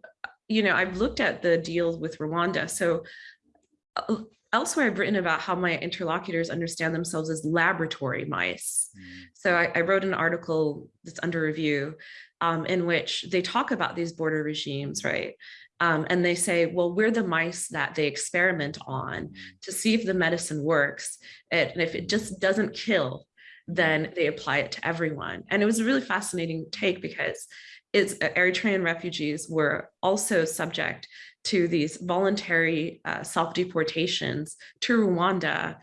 you know, I've looked at the deals with Rwanda. So uh, elsewhere I've written about how my interlocutors understand themselves as laboratory mice. So I, I wrote an article that's under review um, in which they talk about these border regimes, right? Um, and they say, well, we're the mice that they experiment on to see if the medicine works. And if it just doesn't kill, then they apply it to everyone. And it was a really fascinating take because it's Eritrean refugees were also subject to these voluntary uh, self-deportations to Rwanda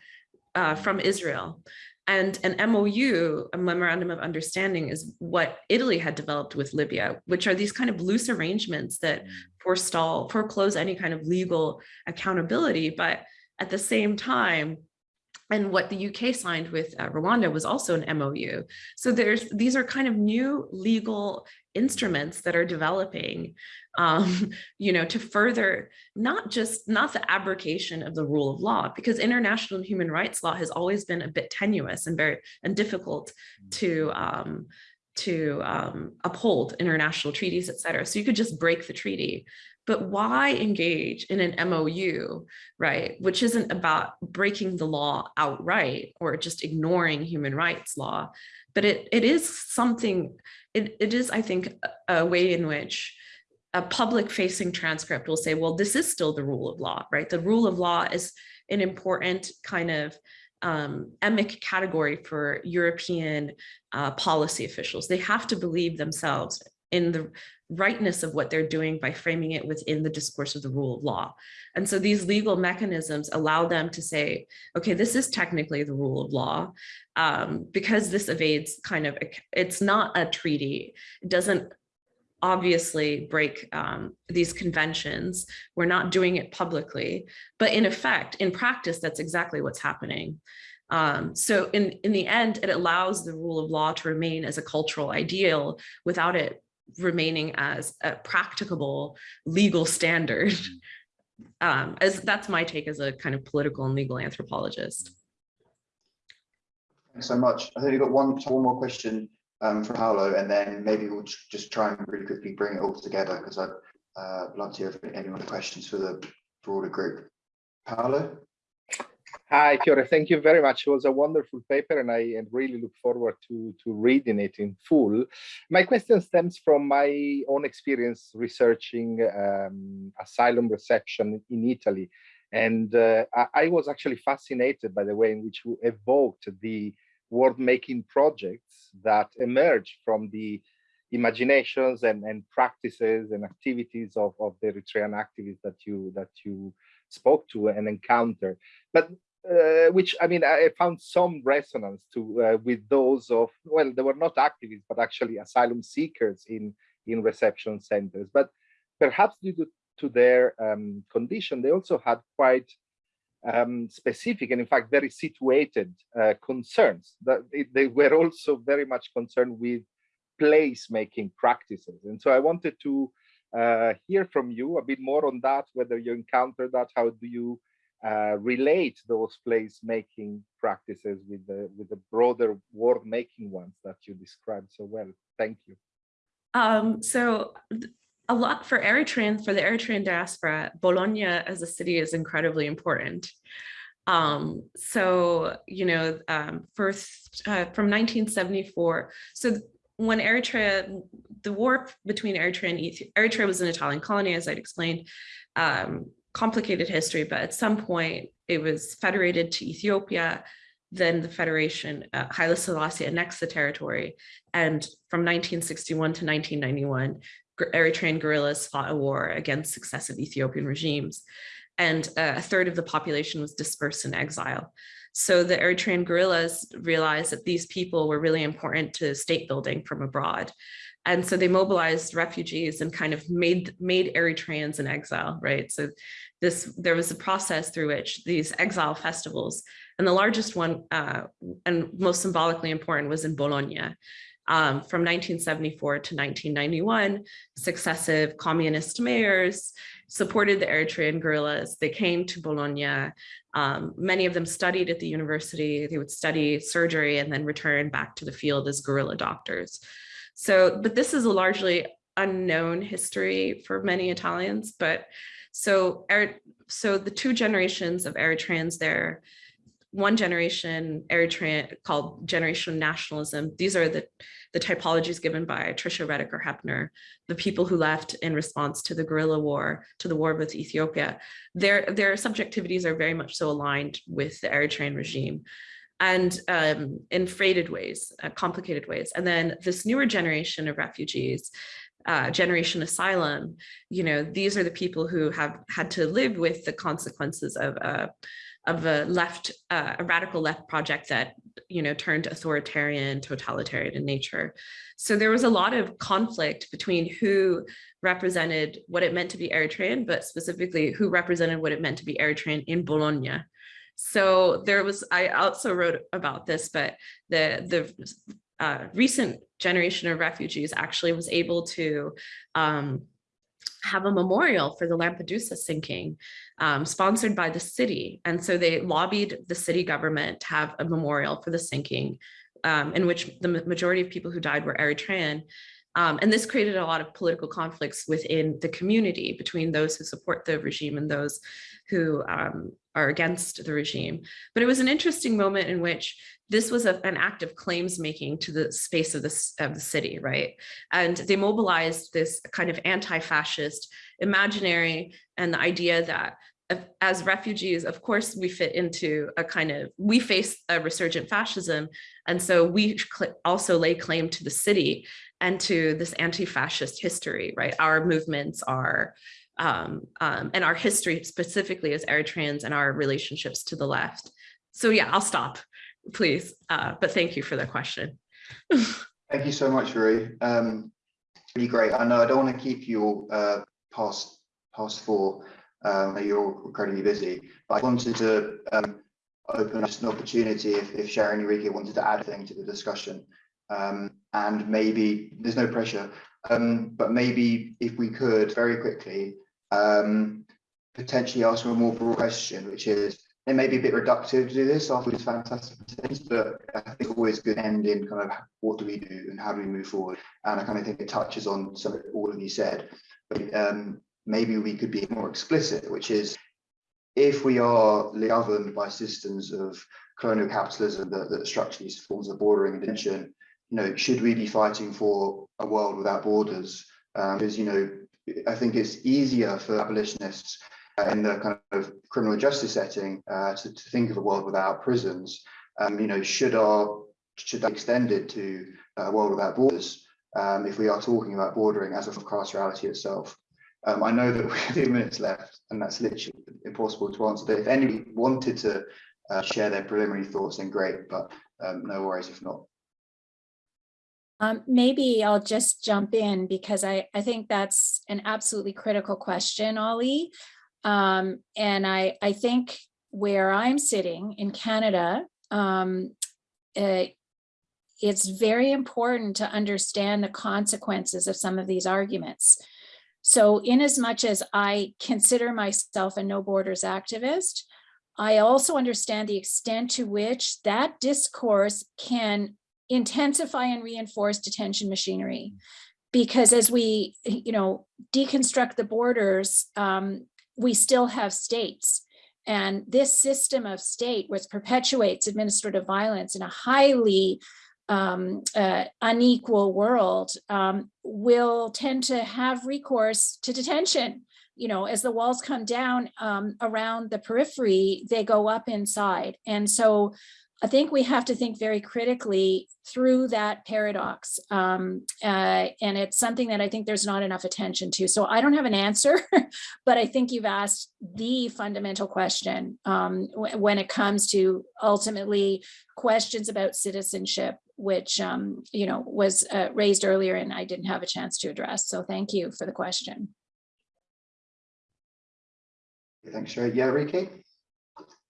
uh, from Israel. And an MOU, a memorandum of understanding, is what Italy had developed with Libya, which are these kind of loose arrangements that mm. forestall, foreclose any kind of legal accountability. But at the same time, and what the UK signed with uh, Rwanda was also an MOU. So there's these are kind of new legal instruments that are developing, um, you know, to further not just not the abrogation of the rule of law, because international human rights law has always been a bit tenuous and very and difficult to um, to um, uphold international treaties, et cetera. So you could just break the treaty. But why engage in an MOU, right, which isn't about breaking the law outright or just ignoring human rights law, but it, it is something, it, it is, I think, a way in which a public facing transcript will say, well, this is still the rule of law, right? The rule of law is an important kind of um, emic category for European uh, policy officials. They have to believe themselves in the rightness of what they're doing by framing it within the discourse of the rule of law. And so these legal mechanisms allow them to say, okay, this is technically the rule of law um, because this evades kind of, it's not a treaty. It doesn't obviously break um, these conventions. We're not doing it publicly, but in effect, in practice, that's exactly what's happening. Um, so in, in the end, it allows the rule of law to remain as a cultural ideal without it remaining as a practicable legal standard. Um, as that's my take as a kind of political and legal anthropologist. Thanks so much. I think we've got one, one more question um, from Paolo, and then maybe we'll just try and really quickly bring it all together because I'd uh, love to hear if any other questions for the broader group. Paolo? Hi, Fiori. Thank you very much. It was a wonderful paper, and I really look forward to, to reading it in full. My question stems from my own experience researching um, asylum reception in Italy. And uh, I, I, was actually fascinated by the way in which you evoked the world-making projects that emerge from the imaginations and, and practices and activities of, of the Eritrean activists that you that you spoke to and encountered. But uh, which I mean, I found some resonance to uh, with those of well, they were not activists, but actually asylum seekers in in reception centers. But perhaps due to, to their um, condition, they also had quite um, specific and in fact very situated uh, concerns. That they were also very much concerned with place-making practices, and so I wanted to uh, hear from you a bit more on that. Whether you encounter that, how do you uh, relate those place-making practices with the with the broader world-making ones that you described so well. Thank you. Um, so a lot for Eritrean, for the Eritrean diaspora, Bologna as a city is incredibly important. Um, so, you know, um, first uh, from 1974, so when Eritrea, the war between Eritrea and Ethiopia, Eritrea was an Italian colony, as I'd explained, um, complicated history, but at some point it was federated to Ethiopia. Then the Federation, uh, Haile Selassie annexed the territory. And from 1961 to 1991, Eritrean guerrillas fought a war against successive Ethiopian regimes. And uh, a third of the population was dispersed in exile. So the Eritrean guerrillas realized that these people were really important to state building from abroad. And so they mobilized refugees and kind of made made Eritreans in exile, right? So this there was a process through which these exile festivals, and the largest one uh, and most symbolically important was in Bologna. Um, from 1974 to 1991, successive communist mayors supported the Eritrean guerrillas. They came to Bologna. Um, many of them studied at the university. They would study surgery and then return back to the field as guerrilla doctors. So, but this is a largely unknown history for many Italians, but so so the two generations of Eritreans there, one generation Eritrean called generational nationalism. These are the, the typologies given by Tricia Redeker Hepner, the people who left in response to the guerrilla war, to the war with Ethiopia. Their, their subjectivities are very much so aligned with the Eritrean regime and um, in freighted ways, uh, complicated ways. And then this newer generation of refugees, uh, generation asylum, you know, these are the people who have had to live with the consequences of uh, of a left, uh, a radical left project that, you know, turned authoritarian, totalitarian in nature. So there was a lot of conflict between who represented what it meant to be Eritrean, but specifically who represented what it meant to be Eritrean in Bologna. So there was, I also wrote about this, but the, the uh, recent generation of refugees actually was able to um, have a memorial for the Lampedusa sinking um, sponsored by the city. And so they lobbied the city government to have a memorial for the sinking um, in which the majority of people who died were Eritrean. Um, and this created a lot of political conflicts within the community between those who support the regime and those who um, are against the regime. But it was an interesting moment in which this was a, an act of claims making to the space of, this, of the city, right? And they mobilized this kind of anti-fascist imaginary and the idea that as refugees, of course, we fit into a kind of, we face a resurgent fascism. And so we also lay claim to the city and to this anti-fascist history, right? Our movements are, um, um, and our history specifically as Eritreans and our relationships to the left. So yeah, I'll stop, please. Uh, but thank you for the question. thank you so much, Rui. Um, really great. I know I don't want to keep you uh, past past four. Um, you're incredibly busy, but I wanted to um, open up an opportunity if, if Sharon Enrique wanted to add anything to the discussion. Um, and maybe there's no pressure, um, but maybe if we could very quickly um, potentially ask a more broad question, which is it may be a bit reductive to do this after this fantastic things, but I think it's always good end in kind of what do we do and how do we move forward. And I kind of think it touches on some of all of you said. But um, maybe we could be more explicit, which is if we are governed by systems of colonial capitalism that, that structure these forms of bordering and detention, you know, should we be fighting for a world without borders? Um, because, you know, I think it's easier for abolitionists uh, in the kind of criminal justice setting uh, to, to, think of a world without prisons. Um, you know, should our should that extend it to a world without borders um, if we are talking about bordering as of carcerality itself? Um, I know that we have two minutes left, and that's literally impossible to answer. But if anybody wanted to uh, share their preliminary thoughts, then great. But um, no worries if not. Um, maybe I'll just jump in because I, I think that's an absolutely critical question, Ollie. Um, and I, I think where I'm sitting in Canada, um, uh, it's very important to understand the consequences of some of these arguments. So in as much as I consider myself a no borders activist, I also understand the extent to which that discourse can intensify and reinforce detention machinery. Because as we, you know, deconstruct the borders, um, we still have states. And this system of state, which perpetuates administrative violence in a highly um, uh, unequal world, um, will tend to have recourse to detention. You know, as the walls come down um, around the periphery, they go up inside. And so I think we have to think very critically through that paradox. Um, uh, and it's something that I think there's not enough attention to. So I don't have an answer, but I think you've asked the fundamental question um, when it comes to ultimately questions about citizenship, which, um, you know, was uh, raised earlier and I didn't have a chance to address. So thank you for the question. Thanks, Sharry. Yeah, Ricky?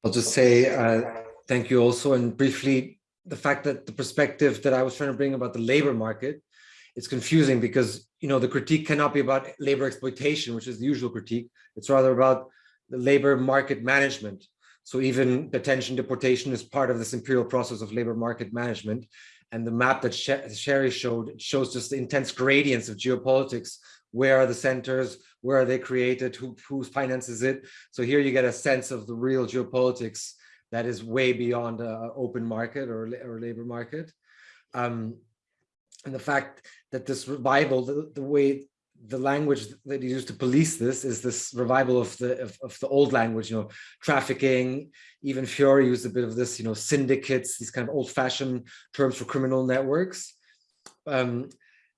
I'll just say, uh, thank you also. And briefly, the fact that the perspective that I was trying to bring about the labor market, it's confusing because, you know, the critique cannot be about labor exploitation, which is the usual critique. It's rather about the labor market management. So even detention, deportation is part of this imperial process of labor market management. And the map that Sharry showed shows just the intense gradients of geopolitics where are the centers, where are they created, who, who finances it. So here you get a sense of the real geopolitics that is way beyond a open market or, or labor market. Um, and the fact that this revival, the, the way the language that you use to police this is this revival of the of, of, the old language, you know, trafficking, even Fiori used a bit of this, you know, syndicates, these kind of old-fashioned terms for criminal networks. Um,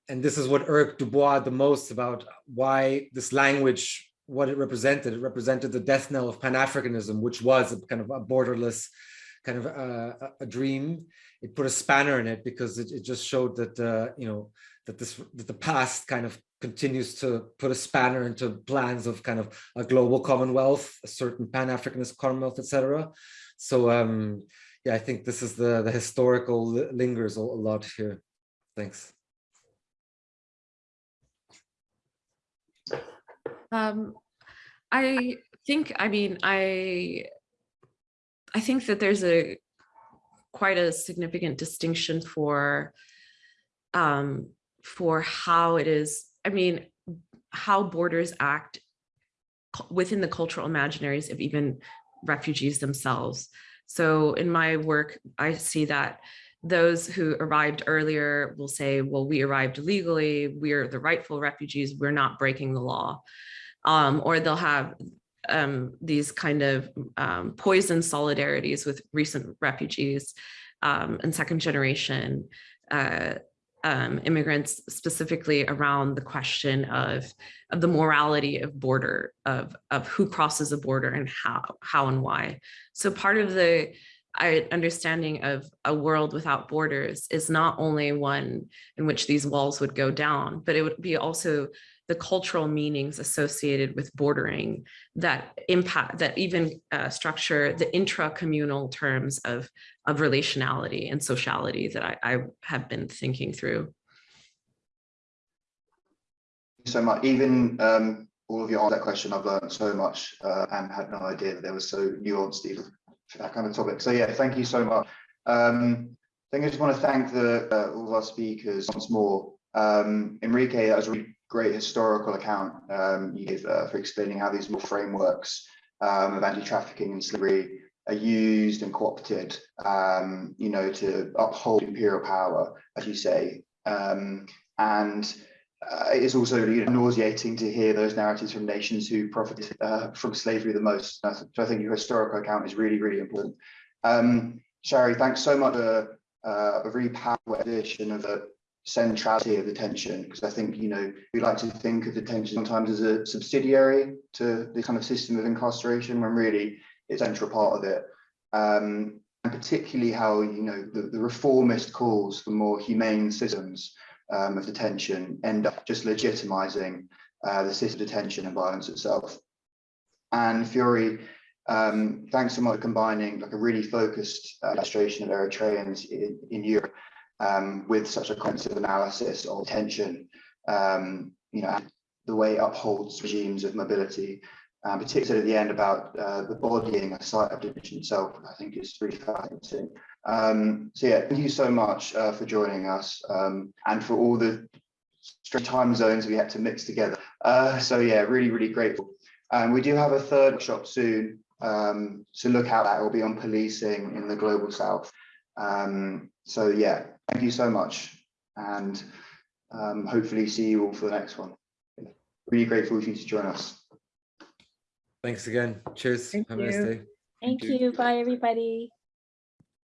and this is what irked Du Bois the most about why this language, what it represented. It represented the death knell of Pan-Africanism, which was a kind of a borderless kind of uh, a dream. It put a spanner in it because it, it just showed that, uh, you know, that this that the past kind of continues to put a spanner into plans of kind of a global commonwealth, a certain pan-Africanist commonwealth, etc. So um, yeah, I think this is the the historical lingers a lot here. Thanks. Um, I think, I mean, I, I think that there's a quite a significant distinction for, um, for how it is, I mean, how borders act within the cultural imaginaries of even refugees themselves. So in my work, I see that those who arrived earlier will say, well, we arrived legally, we're the rightful refugees, we're not breaking the law. Um, or they'll have um, these kind of um, poison solidarities with recent refugees um, and second generation uh, um, immigrants specifically around the question of, of the morality of border, of, of who crosses a border and how, how and why. So part of the understanding of a world without borders is not only one in which these walls would go down, but it would be also the cultural meanings associated with bordering that impact that even uh, structure the intra-communal terms of of relationality and sociality that I, I have been thinking through. so much. Even um, all of you on that question, I've learned so much uh, and had no idea that there was so nuanced even for that kind of topic. So yeah, thank you so much. Um, I think I just want to thank the uh, all of our speakers once more. Um, Enrique, that was really great historical account um, you gave uh, for explaining how these more frameworks um, of anti-trafficking and slavery are used and co-opted, um, you know, to uphold imperial power, as you say. Um, and uh, it's also you know, nauseating to hear those narratives from nations who profited uh, from slavery the most. So I think your historical account is really, really important. Um, Sharry, thanks so much for uh, a really powerful edition of the centrality of detention, because I think, you know, we like to think of detention sometimes as a subsidiary to the kind of system of incarceration, when really it's a central part of it. Um, and particularly how, you know, the, the reformist calls for more humane systems um, of detention end up just legitimizing uh, the system of detention and violence itself. And Fiori, um, thanks so much for combining like a really focused uh, illustration of Eritreans in, in Europe um, with such a comprehensive analysis of detention, um, you know, the way it upholds regimes of mobility, um, particularly at the end about uh, the bodying a site of detention itself, I think is really fascinating. Um, so yeah, thank you so much uh, for joining us um, and for all the time zones we had to mix together. Uh, so yeah, really, really grateful. And we do have a third workshop soon um, to look out at. It will be on policing in the global south. Um, so yeah, thank you so much. And um, hopefully see you all for the next one. Really grateful for you to join us. Thanks again. Cheers. Thank Have a nice day. Thank you. Bye, everybody.